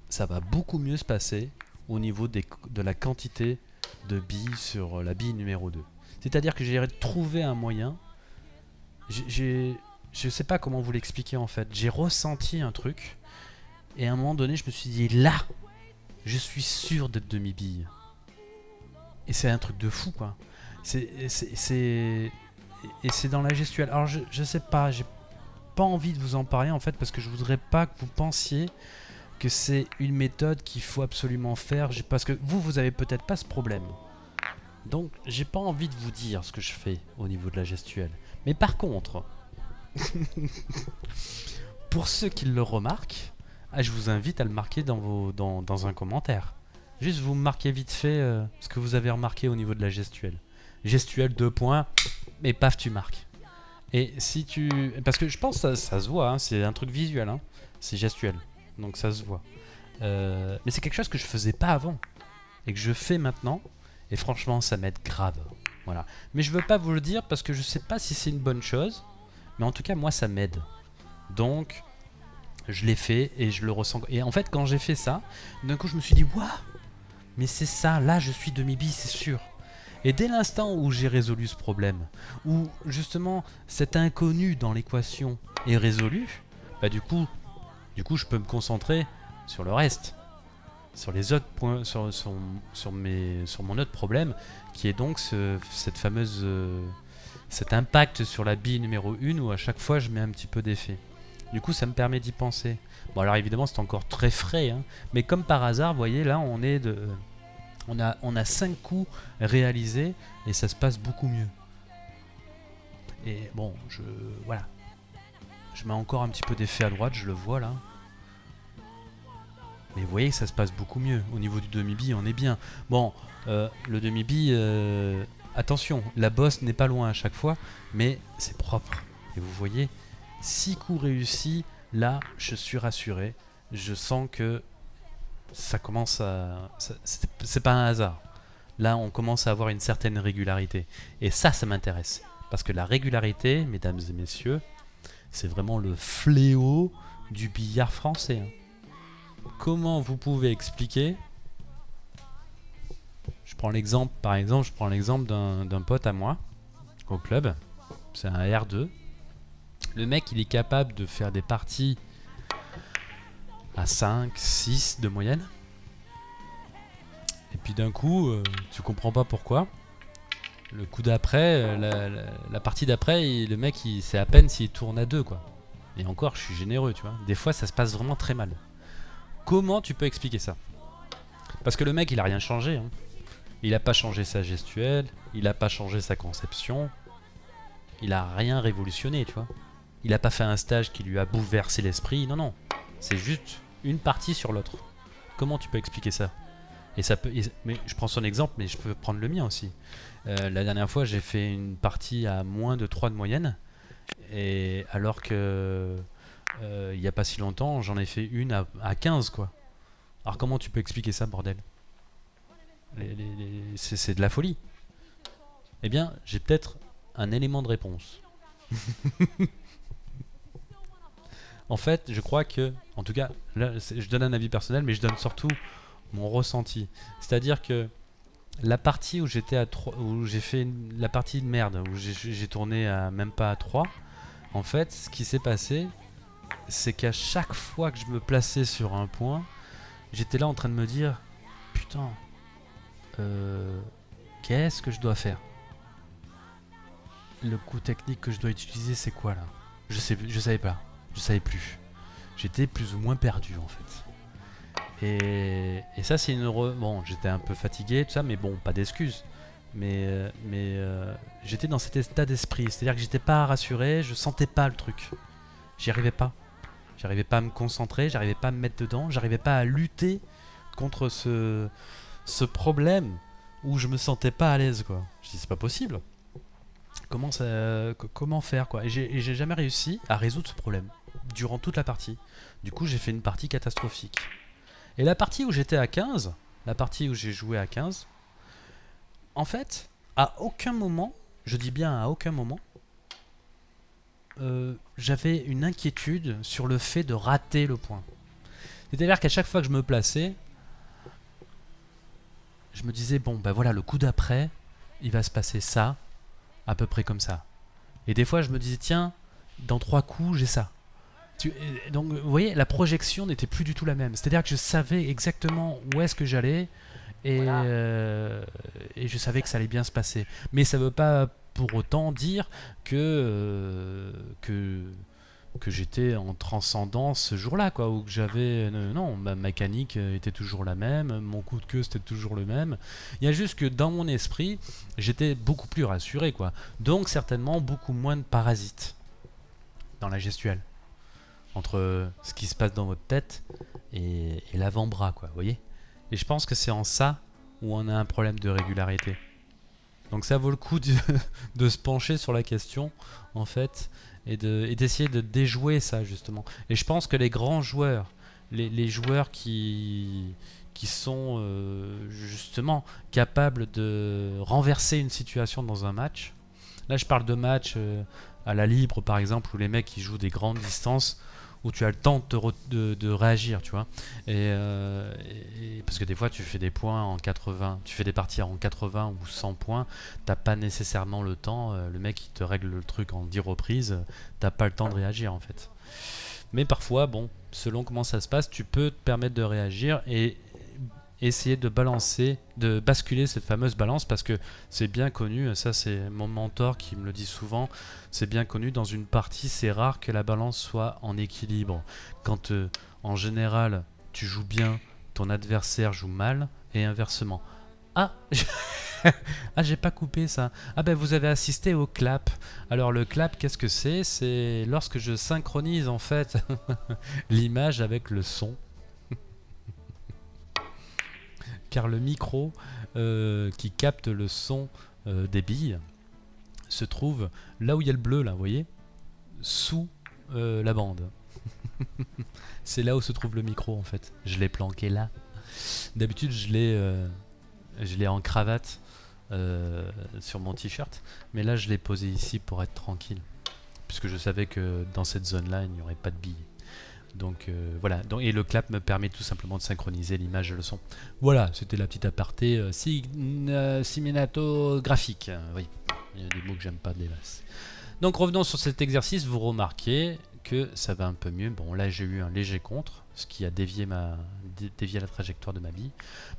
ça va beaucoup mieux se passer au niveau de la quantité de billes sur la bille numéro 2. C'est-à-dire que j'ai trouvé un moyen, je sais pas comment vous l'expliquer en fait. J'ai ressenti un truc. Et à un moment donné, je me suis dit, là, je suis sûr d'être demi-bille. Et c'est un truc de fou, quoi. C'est... Et c'est dans la gestuelle. Alors, je, je sais pas, j'ai pas envie de vous en parler, en fait, parce que je voudrais pas que vous pensiez que c'est une méthode qu'il faut absolument faire. Parce que vous, vous avez peut-être pas ce problème. Donc, j'ai pas envie de vous dire ce que je fais au niveau de la gestuelle. Mais par contre, Pour ceux qui le remarquent, ah, je vous invite à le marquer dans, vos, dans, un commentaire. Juste vous marquez vite fait euh, ce que vous avez remarqué au niveau de la gestuelle. Gestuelle, deux points, et paf, tu marques. Et si tu... Parce que je pense que ça, se voit, hein, c'est un truc visuel, hein. c'est gestuel, donc ça se voit. Euh, mais c'est quelque chose que je faisais pas avant, et que je fais maintenant, et franchement ça m'aide grave. Voilà. Mais je veux pas vous le dire parce que je sais pas si c'est une bonne chose. Mais en tout cas, moi, ça m'aide. Donc, je l'ai fait et je le ressens. Et en fait, quand j'ai fait ça, d'un coup, je me suis dit, waouh, mais c'est ça, là, je suis demi-bi, c'est sûr. Et dès l'instant où j'ai résolu ce problème, où justement cet inconnu dans l'équation est résolu, bah du coup, du coup, je peux me concentrer sur le reste, sur les autres points, sur, mes, sur mon autre problème, qui est donc ce- cette fameuse, euh, cet impact sur la bille numéro 1 où à chaque fois je mets un petit peu d'effet. Du coup, ça me permet d'y penser. Bon, alors évidemment, c'est encore très frais, hein, mais comme par hasard, vous voyez, là, on est de, on a, on a 5 coups réalisés et ça se passe beaucoup mieux. Et bon, je, voilà, je mets encore un petit peu d'effet à droite, je le vois là. Mais vous voyez que ça se passe beaucoup mieux. Au niveau du demi-bille, on est bien. Bon, euh, le demi-bille, euh, attention, la bosse n'est pas loin à chaque fois, mais c'est propre. Et vous voyez, 6 coups réussis, là, je suis rassuré. Je sens que ça commence à... C'est pas un hasard. Là, on commence à avoir une certaine régularité. Et ça, ça m'intéresse. Parce que la régularité, mesdames et messieurs, c'est vraiment le fléau du billard français. hein. Comment vous pouvez expliquer prends l'exemple, par exemple, je prends l'exemple d'un pote à moi au club. C'est un R2. Le mec, il est capable de faire des parties à 5, 6 de moyenne. Et puis d'un coup, euh, tu comprends pas pourquoi. Le coup d'après, euh, la, partie d'après, le mec, il c'est à peine s'il tourne à 2 quoi. Et encore, je suis généreux, tu vois. Des fois, ça se passe vraiment très mal. Comment tu peux expliquer ça? Parce que le mec, il a rien changé. hein. Il a pas changé sa gestuelle, il a pas changé sa conception, il a rien révolutionné, tu vois. Il a pas fait un stage qui lui a bouleversé l'esprit. Non, non. C'est juste une partie sur l'autre. Comment tu peux expliquer ça? Et ça peut. mais je prends son exemple, mais je peux prendre le mien aussi. Euh, la dernière fois, j'ai fait une partie à moins de 3 de moyenne. Et alors que euh, il y a pas si longtemps, j'en ai fait une à, à 15 quoi. Alors comment tu peux expliquer ça, bordel? C'est de la folie. Eh bien, j'ai peut-être un élément de réponse. en fait, je crois que, en tout cas, je donne un avis personnel, mais je donne surtout mon ressenti. C'est-à-dire que la partie où j'étais à 3, où j'ai fait la partie de merde, où j'ai j'ai tourné à même pas à 3, en fait, ce qui s'est passé, c'est qu'à chaque fois que je me plaçais sur un point, j'étais là en train de me dire Putain, euh, qu'est-ce que je dois faire? Le coup technique que je dois utiliser, c'est quoi là? Je sais, je savais pas, je savais plus. J'étais plus ou moins perdu en fait. Et, et ça, c'est une. re- Bon, j'étais un peu fatigué, tout ça, mais bon, pas d'excuses. Mais, euh, mais euh, j'étais dans cet état d'esprit, c'est-à-dire que j'étais pas rassuré, je sentais pas le truc. J'y arrivais pas. J'arrivais pas à me concentrer, j'arrivais pas à me mettre dedans, j'arrivais pas à lutter contre ce, ce problème où je me sentais pas à l'aise quoi. Je dis c'est pas possible. Comment ça, co- comment faire quoi? Et j'ai et j'ai jamais réussi à résoudre ce problème durant toute la partie. Du coup j'ai fait une partie catastrophique. Et la partie où j'étais à 15, la partie où j'ai joué à 15, en fait, à aucun moment, je dis bien à aucun moment, euh, j'avais une inquiétude sur le fait de rater le point. C'est-à-dire qu'à chaque fois que je me plaçais, je me disais, bon, ben voilà, le coup d'après, il va se passer ça, à peu près comme ça. Et des fois, je me disais, tiens, dans trois coups, j'ai ça. Tu- donc, vous voyez, la projection n'était plus du tout la même. C'est-à-dire que je savais exactement où est-ce que j'allais et, Voilà. euh, et je savais que ça allait bien se passer. Mais ça ne veut pas pour autant dire que, euh, que, que j'étais en transcendance ce jour-là, quoi, ou que j'avais... euh, non, ma mécanique euh, était toujours la même, mon coup de queue c'était toujours le même. Il y a juste que dans mon esprit, j'étais beaucoup plus rassuré, quoi. Donc certainement beaucoup moins de parasites dans la gestuelle. Entre ce qui se passe dans votre tête et, l'avant-bras, quoi, vous voyez Et je pense que c'est en ça où on a un problème de régularité. Donc ça vaut le coup de se pencher sur la question, en fait, et de- et d'essayer de, déjouer ça, justement. Et je pense que les grands joueurs, les, joueurs qui, qui sont euh, justement capables de renverser une situation dans un match. Là, je parle de matchs euh, à la libre, par exemple, où les mecs qui jouent des grandes distances, où tu as le temps de, re- de- de réagir, tu vois. Et, euh, et- parce que des fois, tu fais des points en 80, tu fais des parties en 80 ou 100 points, t'as pas nécessairement le temps. euh, le mec, il te règle le truc en 10 reprises, t'as pas le temps de réagir, en fait. Mais parfois, bon, selon comment ça se passe, tu peux te permettre de réagir et essayer de balancer, de basculer cette fameuse balance parce que c'est bien connu, ça c'est mon mentor qui me le dit souvent, c'est bien connu dans une partie, c'est rare que la balance soit en équilibre. Quand euh, en général tu joues bien, ton adversaire joue mal et inversement. Ah, ah j'ai pas coupé ça. Ah ben vous avez assisté au clap. Alors le clap, qu'est-ce que c'est? C'est lorsque je synchronise en fait l'image avec le son. Car le micro euh, qui capte le son euh, des billes se trouve là où il y a le bleu là, vous voyez? Sous euh, la bande. c'est là où se trouve le micro en fait. Je l'ai planqué là. D'habitude je l'ai je l'ai en cravate sur mon t-shirt, mais là je l'ai posé ici pour être tranquille, puisque je savais que dans cette zone-là il n'y aurait pas de billes. Donc euh, voilà, et le clap me permet tout simplement de synchroniser l'image et le son. Voilà, c'était la petite aparté euh, euh, oui, il y a des mots que j'aime pas, délasse. Donc revenons sur cet exercice, vous remarquez que ça va un peu mieux. Bon là j'ai eu un léger contre, ce qui a dévié, ma, dé- dévié la trajectoire de ma bille.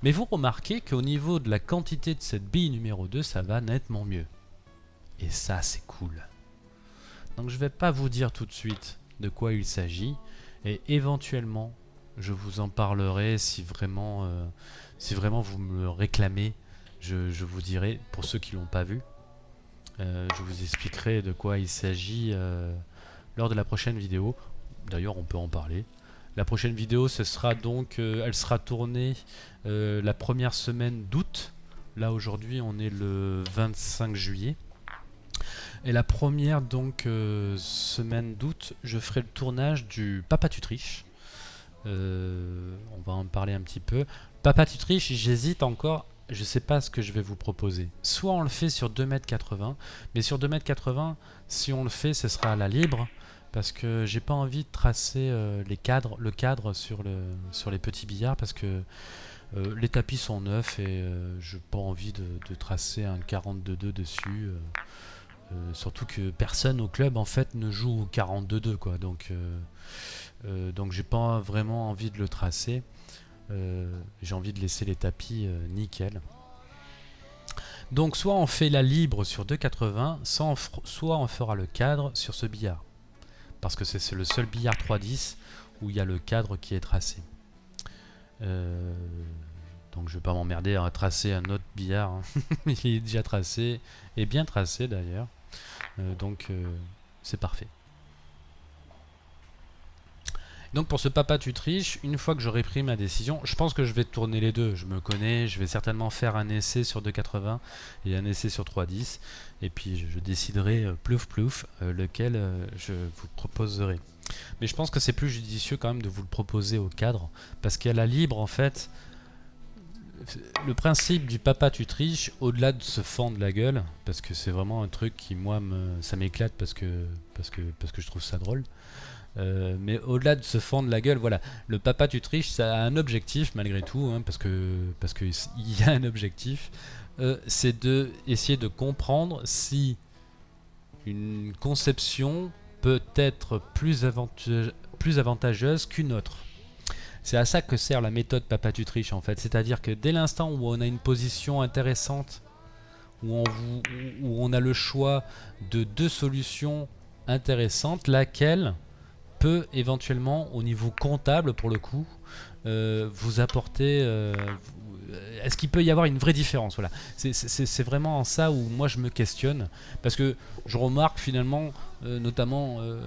Mais vous remarquez qu'au niveau de la quantité de cette bille numéro 2, ça va nettement mieux. Et ça c'est cool. Donc je vais pas vous dire tout de suite de quoi il s'agit. Et éventuellement, je vous en parlerai si vraiment, euh, si vraiment vous me le réclamez. Je, vous dirai, pour ceux qui l'ont pas vu, euh, je vous expliquerai de quoi il s'agit euh, lors de la prochaine vidéo. D'ailleurs, on peut en parler. La prochaine vidéo, ce sera donc, elle sera tournée la première semaine d'août. Là aujourd'hui, on est le 25 juillet. Et la première donc euh, semaine d'août, je ferai le tournage du Papa tu triches. Euh, on va en parler un petit peu. Papa tu triches, j'hésite encore. Je sais pas ce que je vais vous proposer. Soit on le fait sur 2m80, mais sur 2m80, si on le fait, ce sera à la libre. Parce que j'ai pas envie de tracer euh, les cadres, le cadre sur, le, sur les petits billards parce que les tapis sont neufs et euh, j'ai pas envie de tracer un 42-2 dessus. Euh. Surtout que personne au club en fait ne joue au 42-2 quoi. Donc, euh, euh, donc j'ai pas vraiment envie de le tracer. Euh, j'ai envie de laisser les tapis nickel. Donc soit on fait la libre sur 2,80, soit on, fera le cadre sur ce billard. Parce que c'est le seul billard 3-10 où il y a le cadre qui est tracé. Donc je vais pas m'emmerder à tracer un autre billard. hein. il est déjà tracé, et bien tracé d'ailleurs. Euh, donc euh, c'est parfait. Donc pour ce papa tu triches, une fois que j'aurai pris ma décision, je pense que je vais tourner les deux. Je me connais, je vais certainement faire un essai sur 2,80 et un essai sur 3,10. Et puis je, déciderai euh, plouf plouf lequel je vous proposerai. Mais je pense que c'est plus judicieux quand même de vous le proposer au cadre. Parce qu'à la libre en fait, le principe du papa tu triches, au-delà de se fendre la gueule, parce que c'est vraiment un truc qui moi ça m'éclate parce que, parce, que, je trouve ça drôle. Euh, mais au-delà de se fendre la gueule, voilà, le papa tu triches, ça a un objectif malgré tout, hein, parce que parce que s- il y a un objectif, euh, c'est de de comprendre si une conception peut être plus avantageuse qu'une autre. C'est à ça que sert la méthode papa tu triches en fait, c'est-à-dire que dès l'instant où on a une position intéressante, où on, a le choix de deux solutions intéressantes, laquelle peut éventuellement au niveau comptable pour le coup euh, vous apporter euh, est-ce qu'il peut y avoir une vraie différence voilà c'est- vraiment en ça où moi je me questionne parce que je remarque finalement euh, notamment euh,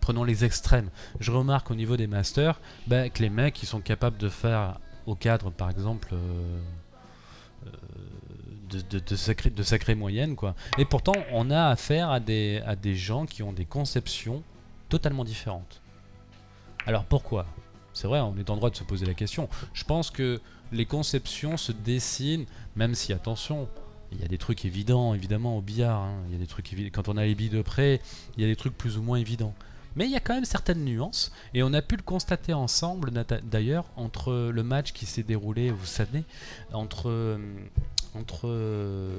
prenons les extrêmes je remarque au niveau des masters bah, que les mecs sont capables de faire au cadre par exemple euh, euh, de, de, de, moyennes quoi et pourtant on a affaire à des gens qui ont des conceptions totalement différentes. Alors pourquoi? C'est vrai, on est en droit de se poser la question. Je pense que les conceptions se dessinent, même si, attention, il y a des trucs évidents, évidemment, au billard. hein. Il y a des trucs Quand on a les billes de près, il y a des trucs plus ou moins évidents. Mais il y a quand même certaines nuances, et on a pu le constater ensemble, d'ailleurs, entre le match qui s'est déroulé, vous savez, entre, euh, entre euh,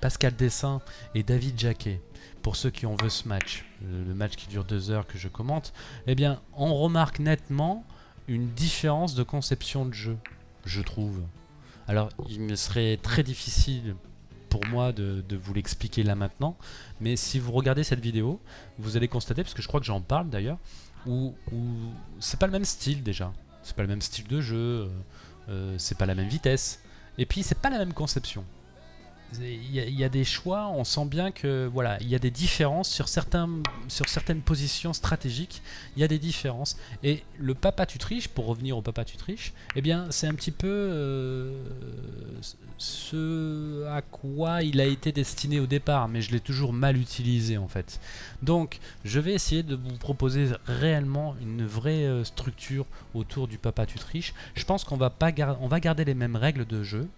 Pascal Dessin et David Jacquet. Pour ceux qui ont vu ce match, le le match qui dure deux heures que je commente, eh bien, on remarque nettement une différence de conception de jeu, je trouve. Alors, il me serait très difficile pour moi de, vous l'expliquer là maintenant, mais si vous regardez cette vidéo, vous allez constater, parce que je crois que j'en parle d'ailleurs, où, où c'est pas le même style déjà. C'est pas le même style de jeu, euh, euh, c'est pas la même vitesse, et puis c'est pas la même conception. Il y, a- des choix, on sent bien que voilà, il y a des différences sur, certains, sur certaines positions stratégiques. Il y a des différences. Et le papa tu triches, pour revenir au papa tu triches, eh bien c'est un petit peu euh, ce à quoi il a été destiné au départ, mais je l'ai toujours mal utilisé en fait. Donc je vais essayer de vous proposer réellement une vraie euh, structure autour du papa tu triches. Je pense qu'on va pas va garder les mêmes règles de jeu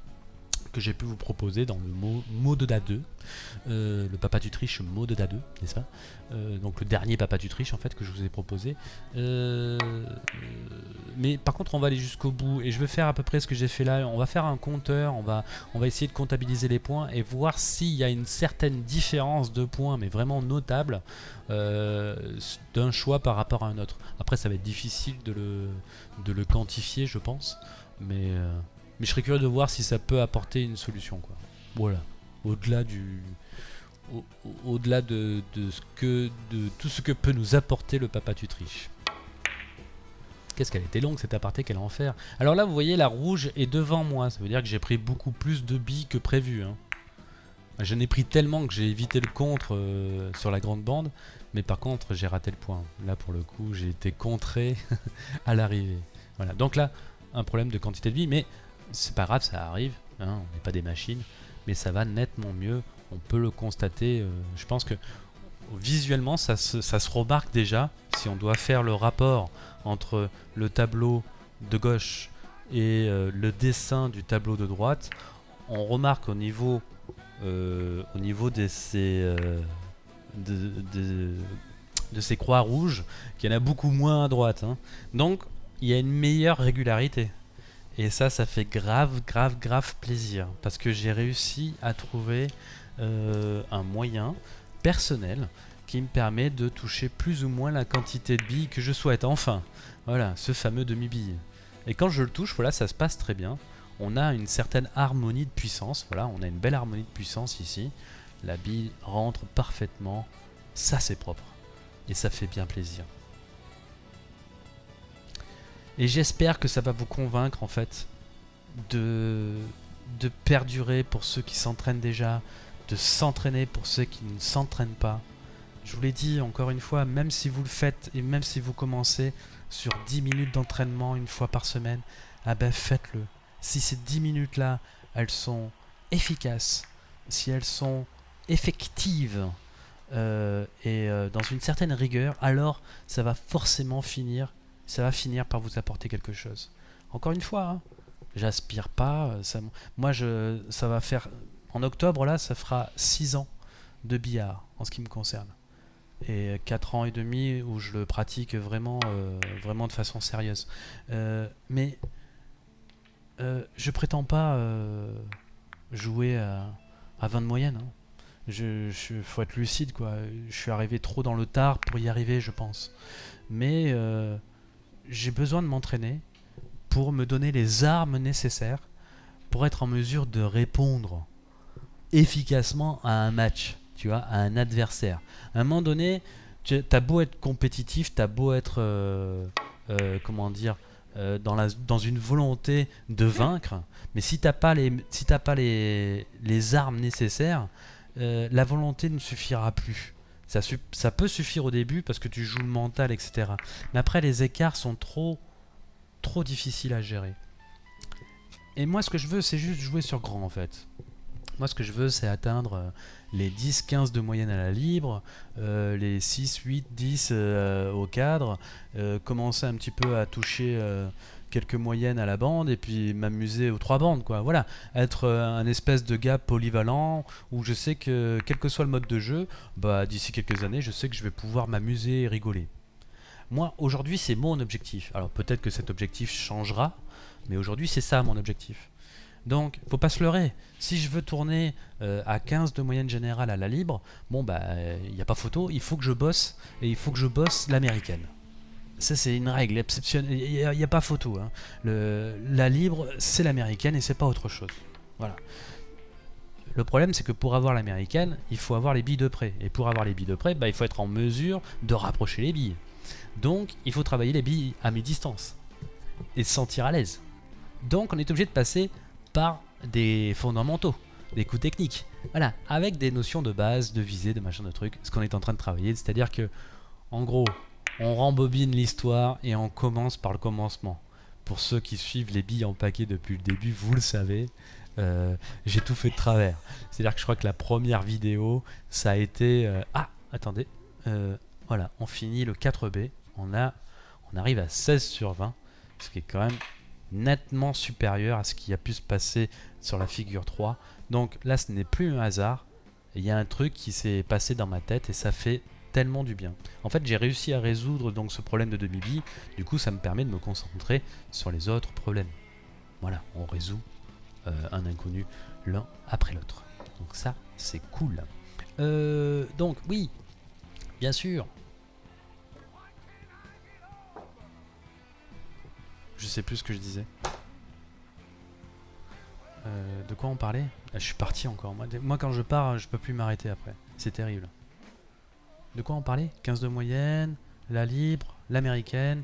que j'ai pu vous proposer dans le mot mode da 2, euh, le papa tu triches mode da 2, n'est-ce pas? Euh, Donc le dernier papa tu triches en fait que je vous ai proposé. Euh, mais par contre on va aller jusqu'au bout et je vais faire à peu près ce que j'ai fait là. On va faire un compteur, on va, on va essayer de comptabiliser les points et voir s'il y a une certaine différence de points, mais vraiment notable, d'un choix par rapport à un autre. Après ça va être difficile de le, de le quantifier je pense, mais... mais je serais curieux de voir si ça peut apporter une solution. Quoi. Voilà. Au-delà du. au- au- Au-delà de, ce que, de tout ce que peut nous apporter le papa tu triches. Qu'est-ce qu'elle était longue cette aparté, quel enfer. Alors là, vous voyez, la rouge est devant moi. Ça veut dire que j'ai pris beaucoup plus de billes que prévu. hein. Je n'ai pris tellement que j'ai évité le contre euh, sur la grande bande. Mais par contre, j'ai raté le point. Là, pour le coup, j'ai été contré à l'arrivée. Voilà. Donc là, un problème de quantité de billes. Mais c'est pas grave, ça arrive, hein, on n'est pas des machines, mais ça va nettement mieux, on peut le constater, euh, je pense que visuellement ça se, remarque déjà, si on doit faire le rapport entre le tableau de gauche et euh, le dessin du tableau de droite, on remarque au niveau, euh, de ces croix rouges qu'il y en a beaucoup moins à droite. hein. Donc il y a une meilleure régularité. Et ça, ça fait grave, grave, grave plaisir. Parce que j'ai réussi à trouver euh, un moyen personnel qui me permet de toucher plus ou moins la quantité de billes que je souhaite. Enfin, voilà, ce fameux demi-bille. Et quand je le touche, voilà, ça se passe très bien. On a une certaine harmonie de puissance. Voilà, on a une belle harmonie de puissance ici. La bille rentre parfaitement. Ça, c'est propre. Et ça fait bien plaisir. Et j'espère que ça va vous convaincre en fait de, perdurer pour ceux qui s'entraînent déjà, de s'entraîner pour ceux qui ne s'entraînent pas. Je vous l'ai dit encore une fois, même si vous le faites et même si vous commencez sur 10 minutes d'entraînement une fois par semaine, ah ben faites-le. Si ces 10 minutes là, elles sont efficaces, si elles sont effectives euh, et euh, dans une certaine rigueur, alors ça va forcément finir ça va finir par vous apporter quelque chose. Encore une fois, hein, j'aspire pas. euh, moi, ça va faire. En octobre, là, ça fera 6 ans de billard en ce qui me concerne. Et 4 ans et demi où je le pratique vraiment, euh, vraiment de façon sérieuse. Euh, mais euh, je prétends pas jouer à, à 20 de moyenne. hein. Je, je- faut être lucide, quoi. Je suis arrivé trop dans le tard pour y arriver, je pense. Mais j'ai besoin de m'entraîner pour me donner les armes nécessaires pour être en mesure de répondre efficacement à un match, tu vois, à un adversaire. À un moment donné, tu beau être compétitif, tu as beau être, euh, euh, comment dire, euh, dans, dans une volonté de vaincre, mais si t'as pas les, si pas les, les armes nécessaires, la volonté ne suffira plus. Ça, peut suffire au début parce que tu joues le mental, etc. Mais après, les écarts sont trop, trop difficiles à gérer. Et moi, ce que je veux, c'est juste jouer sur grand, en fait. Moi, ce que je veux, c'est atteindre euh, les 10-15 de moyenne à la libre, euh, les 6, 8, 10 euh, au cadre, commencer un petit peu à toucher quelques moyennes à la bande et puis m'amuser aux trois bandes, quoi. Voilà, être euh, un espèce de gars polyvalent où je sais que, quel que soit le mode de jeu, bah, d'ici quelques années, je sais que je vais pouvoir m'amuser et rigoler. Moi, aujourd'hui, c'est mon objectif. Alors peut-être que cet objectif changera, mais aujourd'hui, c'est ça mon objectif. Donc, faut pas se leurrer. Si je veux tourner euh, à 15 de moyenne générale à la libre, bon bah, il n'y a pas photo, il faut que je bosse, et il faut que je bosse l'américaine. Ça, c'est une règle exceptionnelle. Il n'y a, pas photo. hein. La libre, c'est l'américaine et c'est pas autre chose. Voilà. Le problème, c'est que pour avoir l'américaine, il faut avoir les billes de près. Et pour avoir les billes de près, bah, il faut être en mesure de rapprocher les billes. Donc, il faut travailler les billes à mi-distance et se sentir à l'aise. Donc, on est obligé de passer par des fondamentaux, des coups techniques. Voilà, avec des notions de base, de visée, de machin, de trucs. Ce qu'on est en train de travailler, c'est-à-dire que, en gros, on rembobine l'histoire et on commence par le commencement. Pour ceux qui suivent les billes en paquet depuis le début, vous le savez, euh, j'ai tout fait de travers. C'est-à-dire que je crois que la première vidéo, ça a été... euh, ah, attendez. euh, voilà, on finit le 4B. On, a, on arrive à 16 sur 20, ce qui est quand même nettement supérieur à ce qui a pu se passer sur la figure 3. Donc là, ce n'est plus un hasard. Il y a un truc qui s'est passé dans ma tête et ça fait tellement du bien. En fait, j'ai réussi à résoudre donc ce problème de demi-bille. Du coup, ça me permet de me concentrer sur les autres problèmes. Voilà, on résout euh, un inconnu l'un après l'autre. Donc ça, c'est cool. Euh, donc oui, bien sûr. Je sais plus ce que je disais. Euh, de quoi on parlait? Ah, Je suis parti encore. Moi, moi, quand je pars, je peux plus m'arrêter après. C'est terrible. De quoi on parlait 15 de moyenne, la libre, l'américaine.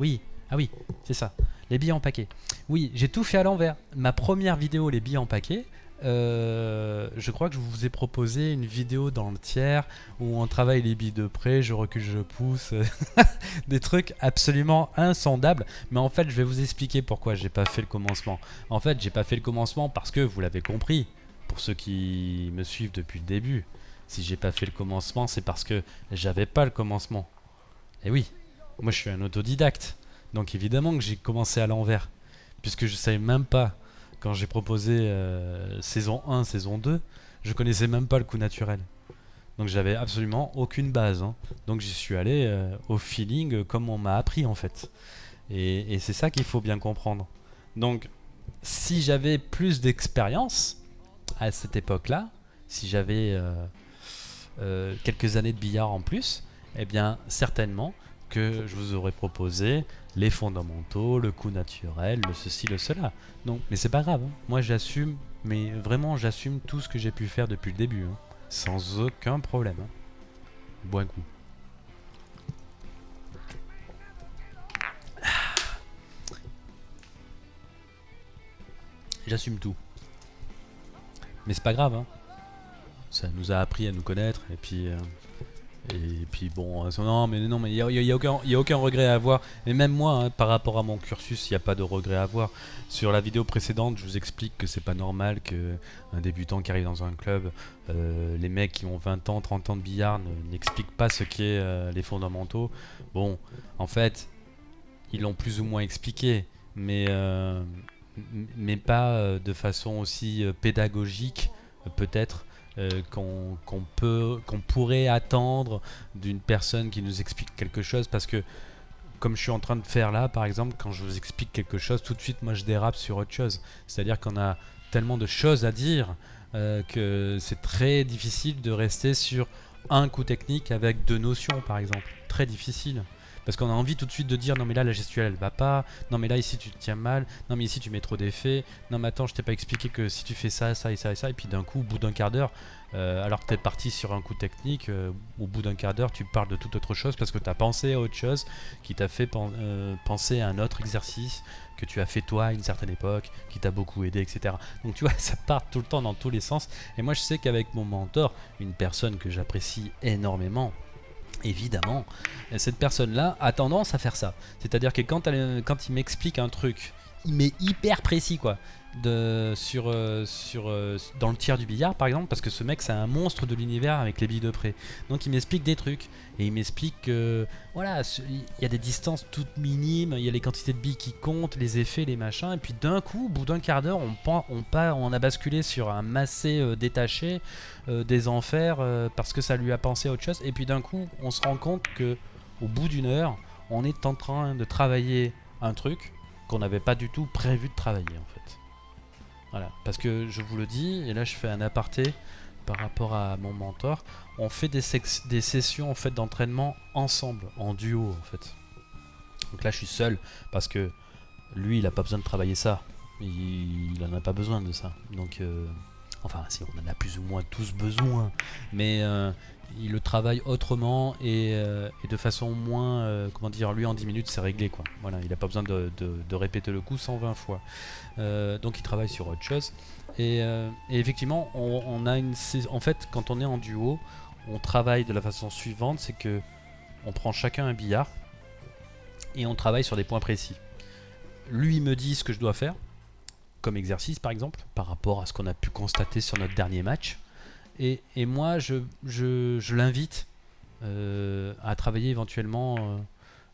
Oui, ah oui, c'est ça. Les billets en paquet. Oui, j'ai tout fait à l'envers. Ma première vidéo, les billets en paquet, euh, je crois que je vous ai proposé une vidéo dans le tiers où on travaille les billes de près, je recule, je pousse. Des trucs absolument insondables. Mais en fait, je vais vous expliquer pourquoi j'ai pas fait le commencement. En fait, j'ai pas fait le commencement parce que vous l'avez compris, pour ceux qui me suivent depuis le début. Si j'ai pas fait le commencement, c'est parce que j'avais pas le commencement. Et oui, moi je suis un autodidacte. Donc évidemment que j'ai commencé à l'envers. Puisque je savais même pas, quand j'ai proposé euh, saison 1, saison 2, je connaissais même pas le coup naturel. Donc j'avais absolument aucune base. hein. Donc j'y suis allé euh, au feeling euh, comme on m'a appris en fait. Et c'est ça qu'il faut bien comprendre. Donc si j'avais plus d'expérience à cette époque-là, si j'avais euh, quelques années de billard en plus, eh bien certainement que je vous aurais proposé les fondamentaux, le coup naturel, le ceci, le cela. Donc, mais c'est pas grave. hein. Moi, j'assume, mais vraiment, j'assume tout ce que j'ai pu faire depuis le début, hein. sans aucun problème. hein. Bois un coup. J'assume tout. Mais c'est pas grave. Nous a appris à nous connaître, et puis... euh, et puis bon, euh, non, mais non, mais il n'y a, y a- a aucun, regret à avoir. Et même moi, hein, par rapport à mon cursus, il n'y a pas de regret à avoir. Sur la vidéo précédente, je vous explique que c'est pas normal que un débutant qui arrive dans un club, euh, les mecs qui ont 20 ans, 30 ans de billard ne- n'expliquent pas ce qu'est les fondamentaux. Bon, en fait, ils l'ont plus ou moins expliqué, mais, mais pas de façon aussi pédagogique, peut-être. Euh, qu'on peut pourrait attendre d'une personne qui nous explique quelque chose. Parce que comme je suis en train de faire là par exemple quand je vous explique quelque chose tout de suite moi je dérape sur autre chose. C'est à dire qu'on a tellement de choses à dire euh, que c'est très difficile de rester sur un coup technique avec deux notions par exemple. Très difficile parce qu'on a envie tout de suite de dire non mais là la gestuelle elle va pas non mais là ici tu te tiens mal non mais ici tu mets trop d'effets non mais attends je t'ai pas expliqué que si tu fais ça ça et ça et ça et puis d'un coup au bout d'un quart d'heure euh, alors que tu es parti sur un coup technique, euh, au bout d'un quart d'heure, tu parles de toute autre chose parce que tu as pensé à autre chose qui t'a fait euh, penser à un autre exercice que tu as fait toi à une certaine époque, qui t'a beaucoup aidé, etc. Donc tu vois, ça part tout le temps dans tous les sens. Et moi, je sais qu'avec mon mentor, une personne que j'apprécie énormément, évidemment, cette personne-là a tendance à faire ça. C'est-à-dire que quand il m'explique un truc, il m'est hyper précis, quoi. Sur, euh, sur, euh, dans le tir du billard par exemple parce que ce mec c'est un monstre de l'univers avec les billes de près. Donc il m'explique des trucs. Et il m'explique que voilà il y a des distances toutes minimes il y a les quantités de billes qui comptent les effets les machins. Et puis d'un coup au bout d'un quart d'heure on, on, on a basculé sur un massé euh, détaché des enfers parce que ça lui a pensé à autre chose. Et puis d'un coup on se rend compte que au bout d'une heure on est en train de travailler un truc qu'on n'avait pas du tout prévu de travailler. Voilà, parce que je vous le dis, et là je fais un aparté par rapport à mon mentor, on fait des, des sessions en fait d'entraînement ensemble, en duo en fait. Donc là je suis seul parce que lui il a pas besoin de travailler ça, il, il en a pas besoin de ça. Donc euh, enfin si on en a plus ou moins tous besoin, mais euh, il le travaille autrement et, euh, de façon moins, euh, comment dire, lui en 10 minutes c'est réglé quoi. Il a pas besoin de, répéter le coup 120 fois. Euh, donc il travaille sur autre chose. Et, effectivement, on, en fait, quand on est en duo, on travaille de la façon suivante, c'est que on prend chacun un billard et on travaille sur des points précis. Lui me dit ce que je dois faire, comme exercice par exemple, par rapport à ce qu'on a pu constater sur notre dernier match. Et, moi, je, l'invite euh, à travailler éventuellement euh,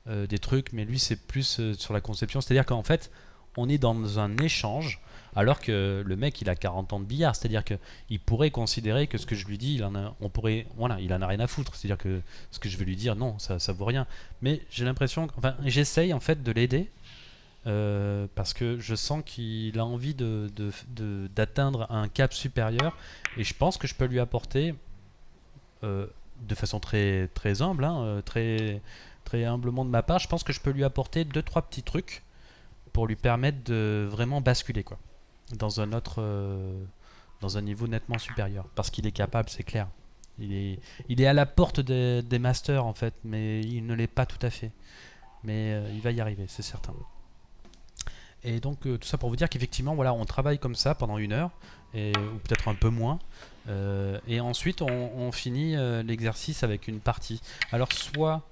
euh, des trucs, mais lui, c'est plus sur la conception. C'est-à-dire qu'en fait, on est dans un échange, alors que le mec, il a 40 ans de billard. C'est-à-dire qu'il pourrait considérer que ce que je lui dis, il en a, on pourrait, voilà, il en a rien à foutre. C'est-à-dire que ce que je vais lui dire, non, ça, ça vaut rien. Mais j'ai l'impression, enfin, j'essaye en fait de l'aider. Euh, parce que je sens qu'il a envie d'atteindre un cap supérieur et je pense que je peux lui apporter euh, de façon très, humble, hein, euh, très, humblement de ma part, je pense que je peux lui apporter deux trois petits trucs pour lui permettre de vraiment basculer quoi, dans un autre, dans un niveau nettement supérieur, parce qu'il est capable, c'est clair. Il est, à la porte des, masters en fait, mais il ne l'est pas tout à fait. Mais il va y arriver, c'est certain. Et donc euh, tout ça pour vous dire qu'effectivement, voilà, on travaille comme ça pendant une heure, et, ou peut-être un peu moins. Euh, et ensuite, on, finit euh, l'exercice avec une partie. Alors, soit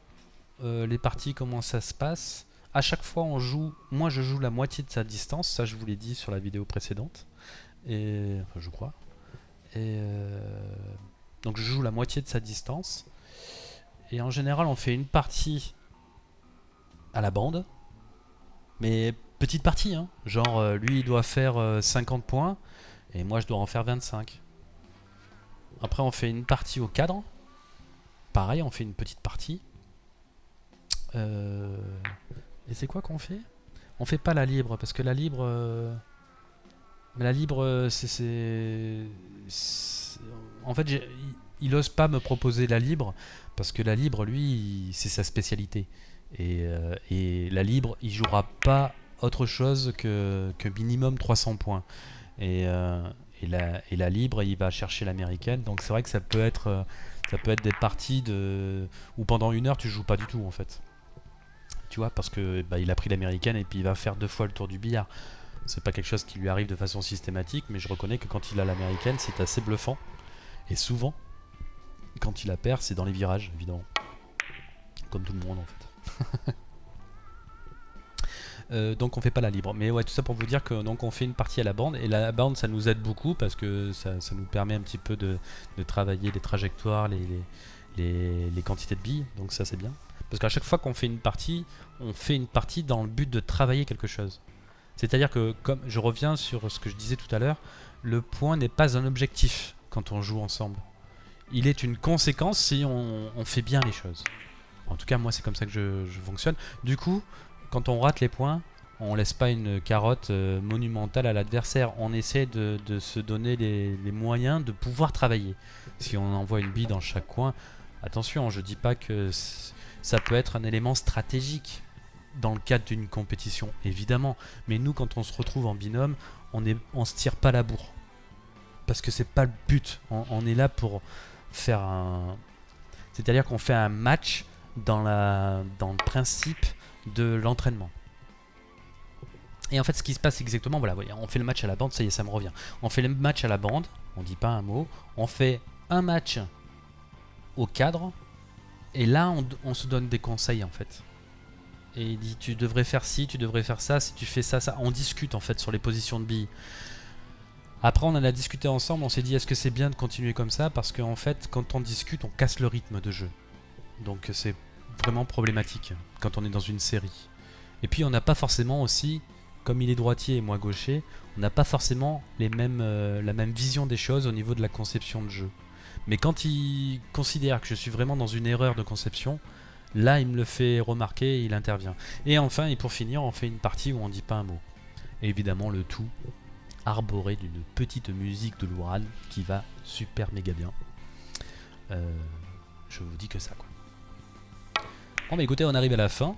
les parties, comment ça se passe? À chaque fois, on joue. Moi, je joue la moitié de sa distance. Ça, je vous l'ai dit sur la vidéo précédente. Et enfin, je crois. Et donc, je joue la moitié de sa distance. Et en général, on fait une partie à la bande. Mais petite partie, hein. Genre, euh, lui, il doit faire euh, 50 points. Et moi, je dois en faire 25. Après, on fait une partie au cadre. Pareil, on fait une petite partie. Euh, Et c'est quoi qu'on fait? On fait pas la libre, parce que la libre... euh, La libre, euh, c'est... En fait, il, il ose pas me proposer la libre, parce que la libre, lui, c'est sa spécialité. Euh, et la libre, il jouera pas autre chose que, minimum 300 points. Et, euh, et, la, et la libre, il va chercher l'américaine. Donc c'est vrai que ça peut être, euh, ça peut être des parties de où pendant une heure tu joues pas du tout en fait. Tu vois, parce que bah, il a pris l'américaine et puis il va faire deux fois le tour du billard. C'est pas quelque chose qui lui arrive de façon systématique, mais je reconnais que quand il a l'américaine, c'est assez bluffant. Et souvent, quand il la perd, c'est dans les virages, évidemment. Comme tout le monde en fait. Euh, donc on fait pas la libre. Mais ouais, tout ça pour vous dire que donc on fait une partie à la bande et la bande ça nous aide beaucoup parce que ça, ça nous permet un petit peu de, de travailler les trajectoires, les, les, les- quantités de billes. Donc ça c'est bien. Parce qu'à chaque fois qu'on fait une partie, on fait une partie dans le but de travailler quelque chose. C'est-à-dire que comme je reviens sur ce que je disais tout à l'heure, le point n'est pas un objectif quand on joue ensemble. Il est une conséquence si on, fait bien les choses. En tout cas, moi, c'est comme ça que je fonctionne. Du coup, quand on rate les points, on laisse pas une carotte euh, monumentale à l'adversaire. On essaie de, se donner les, moyens de pouvoir travailler. Si on envoie une bille dans chaque coin, attention, je dis pas que ça peut être un élément stratégique dans le cadre d'une compétition, évidemment. Mais nous, quand on se retrouve en binôme, on on se tire pas la bourre. Parce que c'est pas le but. On, on est là pour faire un. C'est-à-dire qu'on fait un match dans, la, dans le principe de l'entraînement. Et en fait, ce qui se passe exactement, voilà, on fait le match à la bande, ça y est, ça me revient. On fait le match à la bande, on dit pas un mot. On fait un match au cadre, et là, on, on se donne des conseils en fait. et il dit tu devrais faire ci, tu devrais faire ça, si tu fais ça, ça. On discute en fait sur les positions de billes. Après, on en a discuté ensemble, on s'est dit est-ce que c'est bien de continuer comme ça? Parce qu'en fait, quand on discute, on casse le rythme de jeu. Donc c'est vraiment problématique quand on est dans une série. Et puis on n'a pas forcément aussi, comme il est droitier et moi gaucher, on n'a pas forcément les mêmes, euh, la même vision des choses au niveau de la conception de jeu. Mais quand il considère que je suis vraiment dans une erreur de conception, là il me le fait remarquer et il intervient. Et enfin, et pour finir, on fait une partie où on dit pas un mot. Et évidemment, le tout arboré d'une petite musique de Louran qui va super méga bien. Euh, je vous dis que ça quoi. Bon bah écoutez, on arrive à la fin.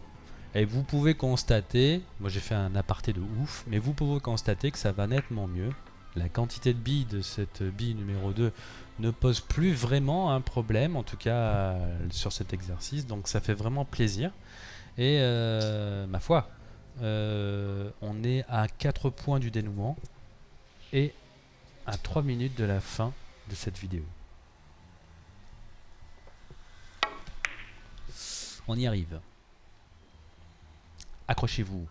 Et vous pouvez constater, moi j'ai fait un aparté de ouf, mais vous pouvez constater que ça va nettement mieux. La quantité de billes de cette bille numéro 2 ne pose plus vraiment un problème, en tout cas sur cet exercice, donc ça fait vraiment plaisir. Et euh, ma foi, euh, on est à 4 points du dénouement et à 3 minutes de la fin de cette vidéo. On y arrive. Accrochez-vous.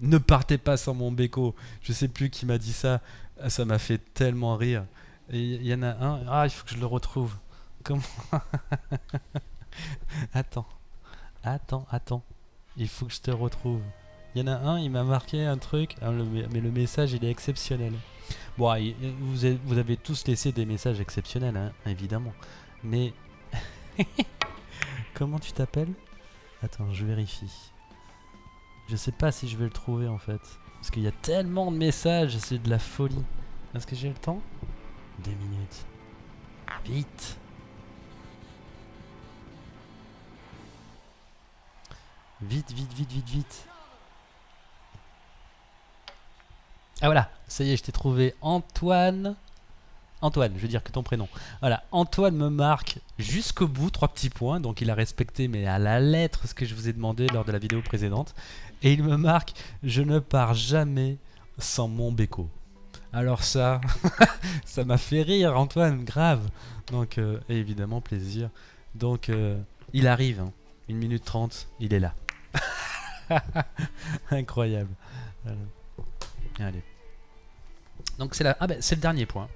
Ne partez pas sans mon béco. Je sais plus qui m'a dit ça. Ah, Ça m'a fait tellement rire. Il y en a un. Ah, il faut que je le retrouve. Comment Attends. Attends, attends. Il faut que je te retrouve. Il y en a un, il m'a marqué un truc. Ah, mais le message, il est exceptionnel. Bon, avez, vous avez tous laissé des messages exceptionnels, hein, évidemment. Mais. Comment tu t'appelles? Attends, je vérifie. Je sais pas si je vais le trouver en fait. Parce qu'il y a tellement de messages, c'est de la folie. Est-ce que j'ai le temps? Deux minutes. Vite Vite, vite, vite, vite, vite. Ah voilà, ça y est, je t'ai trouvé Antoine. Antoine, je veux dire que ton prénom. Voilà, Antoine me marque jusqu'au bout, trois petits points, donc il a respecté, mais à la lettre, ce que je vous ai demandé lors de la vidéo précédente. Et il me marque, je ne pars jamais sans mon béco. Alors ça, ça m'a fait rire, Antoine, grave. Donc, euh, évidemment, plaisir. Donc, euh, il arrive, hein. 1 minute 30, il est là. Incroyable. Allez. Donc c'est la... ah ben, c'est le dernier point.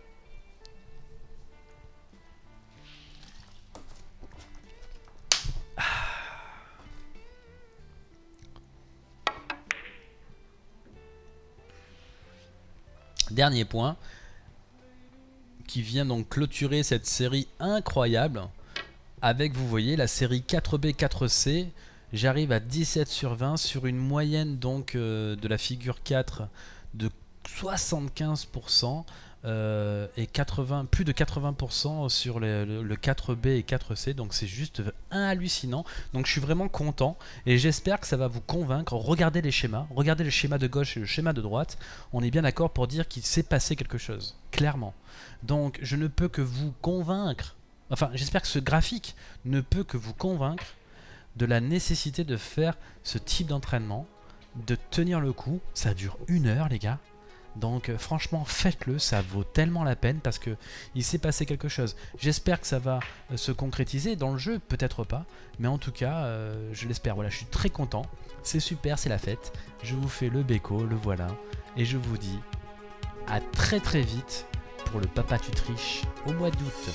Dernier point qui vient donc clôturer cette série incroyable avec, vous voyez, la série 4B 4C. J'arrive à 17 sur 20 sur une moyenne donc euh, de la figure 4 de 75% euh, et 80, plus de 80% sur le- le 4B et 4C. Donc c'est juste hallucinant. Donc je suis vraiment content et j'espère que ça va vous convaincre. Regardez les schémas, regardez le schéma de gauche et le schéma de droite. On est bien d'accord pour dire qu'il s'est passé quelque chose, clairement. Donc je ne peux que vous convaincre, enfin j'espère que ce graphique ne peut que vous convaincre de la nécessité de faire ce type d'entraînement, de tenir le coup. Ça dure une heure les gars. Donc euh, franchement faites-le, ça vaut tellement la peine parce que il s'est passé quelque chose. J'espère que ça va euh, se concrétiser dans le jeu, peut-être pas, mais en tout cas euh, je l'espère. Voilà, je suis très content, c'est super, c'est la fête. Je vous fais le béco, le voilà, et je vous dis à très très vite pour le Papa tu triches au mois d'août.